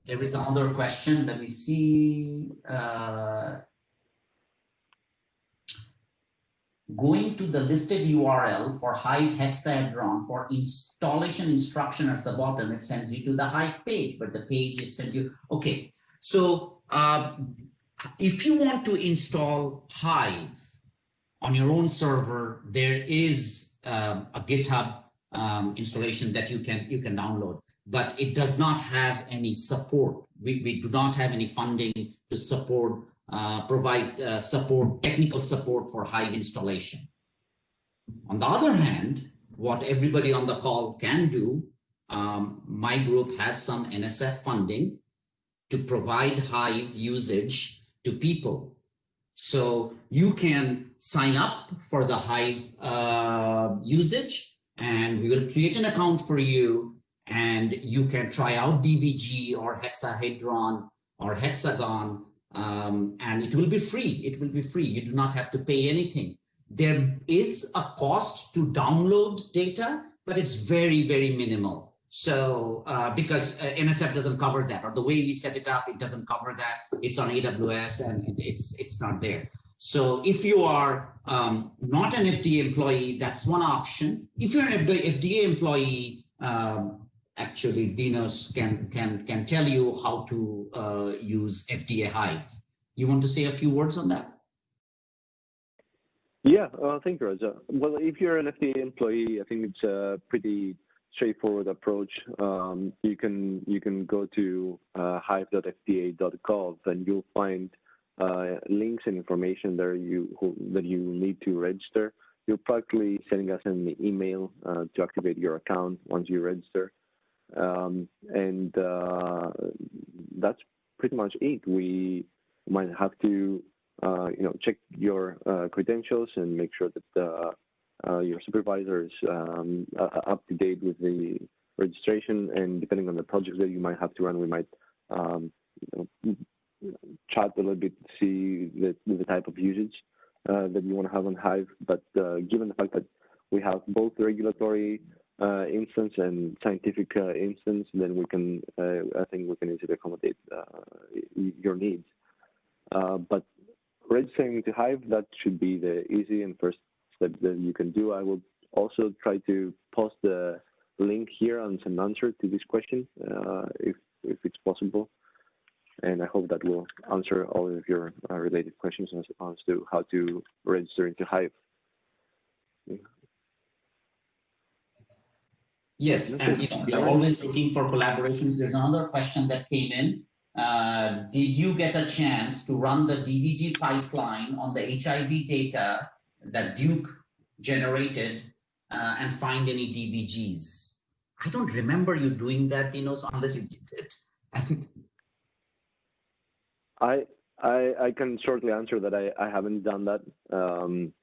There is another question. Let me see. Uh, going to the listed URL for Hive hexahedron for installation instruction at the bottom, it sends you to the Hive page, but the page is sent you. Okay, so uh, if you want to install Hive on your own server, there is um, a GitHub um, installation that you can you can download but it does not have any support. We, we do not have any funding to support, uh, provide uh, support, technical support for Hive installation. On the other hand, what everybody on the call can do, um, my group has some NSF funding to provide Hive usage to people. So you can sign up for the Hive uh, usage and we will create an account for you and you can try out DVG or hexahedron or hexagon um, and it will be free. It will be free. You do not have to pay anything. There is a cost to download data, but it's very, very minimal. So uh, because uh, NSF doesn't cover that, or the way we set it up, it doesn't cover that. It's on AWS and it, it's it's not there. So if you are um, not an FDA employee, that's one option. If you're an FDA employee, um, actually Dinos can can can tell you how to uh, use FDA Hive. You want to say a few words on that? Yeah, uh, thank you, Raja. Well, if you're an FDA employee, I think it's a pretty straightforward approach. Um, you can you can go to uh, hive.fda.gov and you'll find uh, links and information there you who, that you need to register. You're practically sending us an email uh, to activate your account once you register. Um, and uh, that's pretty much it. We might have to, uh, you know, check your uh, credentials and make sure that uh, uh, your supervisor is um, up to date with the registration. And depending on the project that you might have to run, we might um, you know, chat a little bit to see the, the type of usage uh, that you want to have on Hive. But given the fact that we have both regulatory uh, instance and scientific uh, instance, then we can, uh, I think we can easily accommodate uh, your needs. Uh, but registering to Hive, that should be the easy and first step that you can do. I will also try to post the link here and some answer to this question uh, if, if it's possible. And I hope that will answer all of your related questions as, as to how to register into Hive. Yes, and you know, we are always looking for collaborations. There's another question that came in. Uh, did you get a chance to run the DVG pipeline on the HIV data that Duke generated uh, and find any DVGs? I don't remember you doing that, you know, so unless you did it. I, I, I can shortly answer that I, I haven't done that. Um,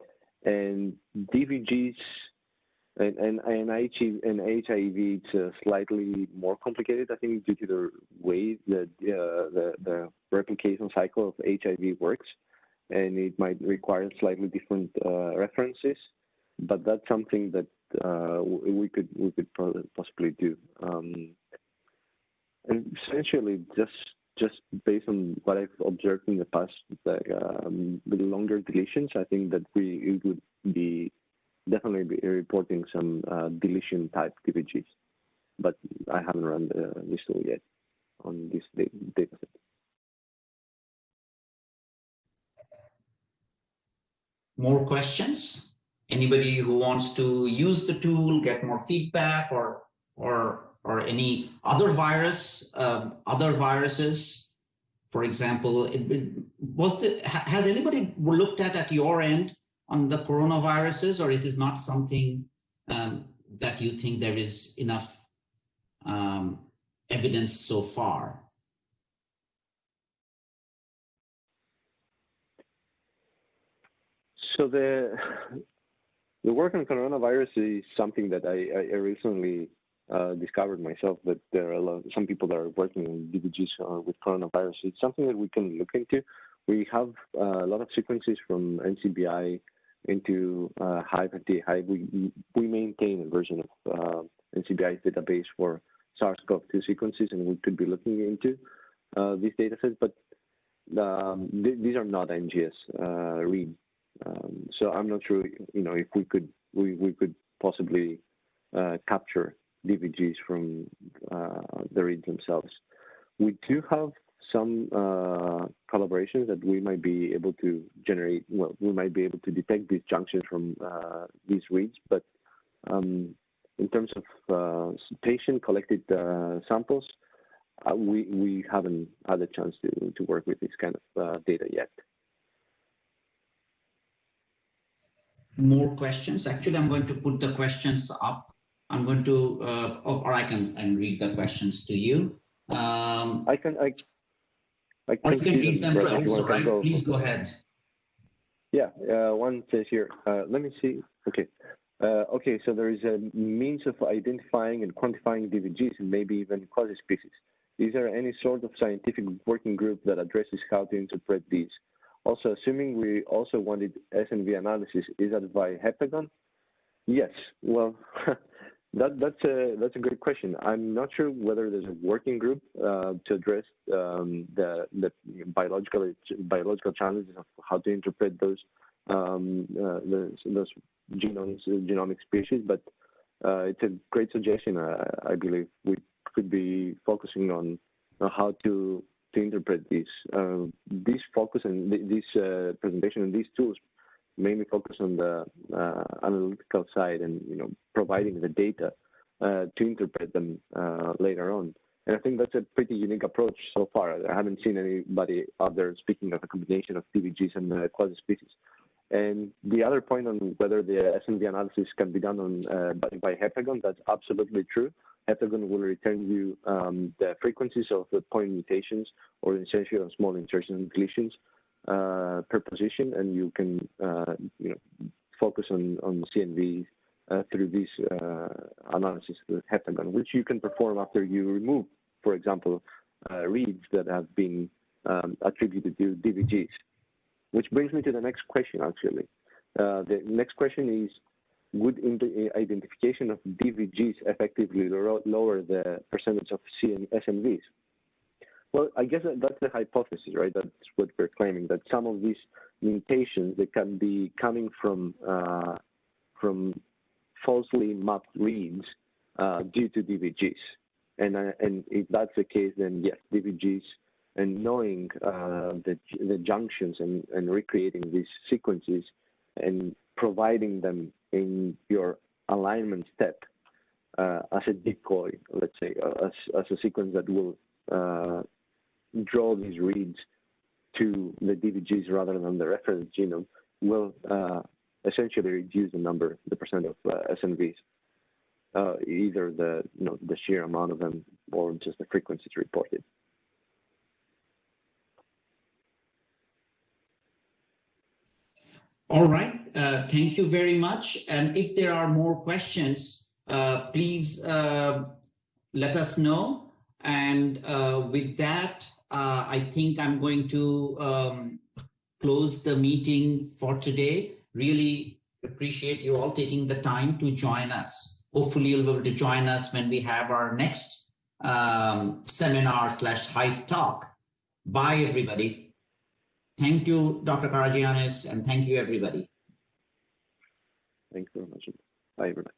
and DVGs and and and HIV and HIV it's uh, slightly more complicated, I think, due to the way the uh, the the replication cycle of HIV works, and it might require slightly different uh, references. But that's something that uh, we could we could possibly do. Um, and essentially, just just based on what I've observed in the past, like, um, with longer deletions, I think that we it would be definitely be reporting some uh, deletion type DVGs, but I haven't run the, this tool yet on this data set. More questions? Anybody who wants to use the tool, get more feedback, or or or any other virus, um, other viruses, for example, it, it, was the has anybody looked at at your end on the coronaviruses, or it is not something um, that you think there is enough um, evidence so far? So the the work on coronavirus is something that I, I recently uh, discovered myself. That there are a lot, some people that are working in DVGs uh, with coronavirus. It's something that we can look into. We have uh, a lot of sequences from NCBI into uh, Hive and we, we maintain a version of uh, NCBI's database for SARS-CoV-2 sequences, and we could be looking into uh, these datasets, but um, th these are not NGS uh, read. Um, so I'm not sure, you know, if we could we, we could possibly uh, capture DVGs from uh, the reads themselves. We do have some uh, collaborations that we might be able to generate, well, we might be able to detect these junctions from uh, these reads, but um, in terms of uh, patient collected uh, samples, uh, we, we haven't had a chance to, to work with this kind of uh, data yet. More questions? Actually, I'm going to put the questions up. I'm going to, or I can and read the questions to you. Um, I can I I can, can read them, them also, right? Go. Please go ahead. Yeah, uh, one says here, uh, let me see. Okay. Uh, okay, so there is a means of identifying and quantifying DVGs and maybe even quasi-species. Is there any sort of scientific working group that addresses how to interpret these? Also, assuming we also wanted SNV analysis, is that by Heptagon? Yes. Well, That, that's a that's a good question. I'm not sure whether there's a working group uh, to address um, the the biological biological challenges of how to interpret those um, uh, those, those genomes genomic species. But uh, it's a great suggestion. I, I, believe we could be focusing on how to to interpret these. Uh, this focus and th this uh, presentation and these tools mainly focus on the uh, analytical side and you know providing the data uh, to interpret them uh, later on. And I think that's a pretty unique approach so far. I haven't seen anybody out there speaking of a combination of DVGs and uh, quasi species. And the other point on whether the SNV analysis can be done on uh, by, by Heptagon, that's absolutely true. Heptagon will return you um, the frequencies of the point mutations or essentially small insertions and deletions uh, per position, and you can uh, you know focus on on CNV uh, through this uh, analysis with Heptagon, which you can perform after you remove, for example, uh, reads that have been um, attributed to DVGs. Which brings me to the next question, actually. Uh, the next question is, would identification of DVGs effectively lower the percentage of CN? Well, I guess that's the hypothesis, right? That's what we're claiming that some of these mutations that can be coming from uh, from falsely mapped reads uh, due to DVGs, and uh, and if that's the case, then yes, DVGs and knowing uh, the the junctions and and recreating these sequences and providing them in your alignment step uh, as a decoy, let's say, uh, as, as a sequence that will draw these reads to the DVGs rather than the reference genome will uh, essentially reduce the number, the percent of uh, SNVs, uh, either the you know the sheer amount of them or just the frequencies reported. All right. Uh, thank you very much. And if there are more questions, uh, please uh, let us know. And with that, uh, I think I'm going to um, close the meeting for today. Really appreciate you all taking the time to join us. Hopefully you'll be able to join us when we have our next um, seminar slash Hive talk. Bye, everybody. Thank you, Dr. Karagiannis, and thank you, everybody. Thanks very much. Bye, everybody.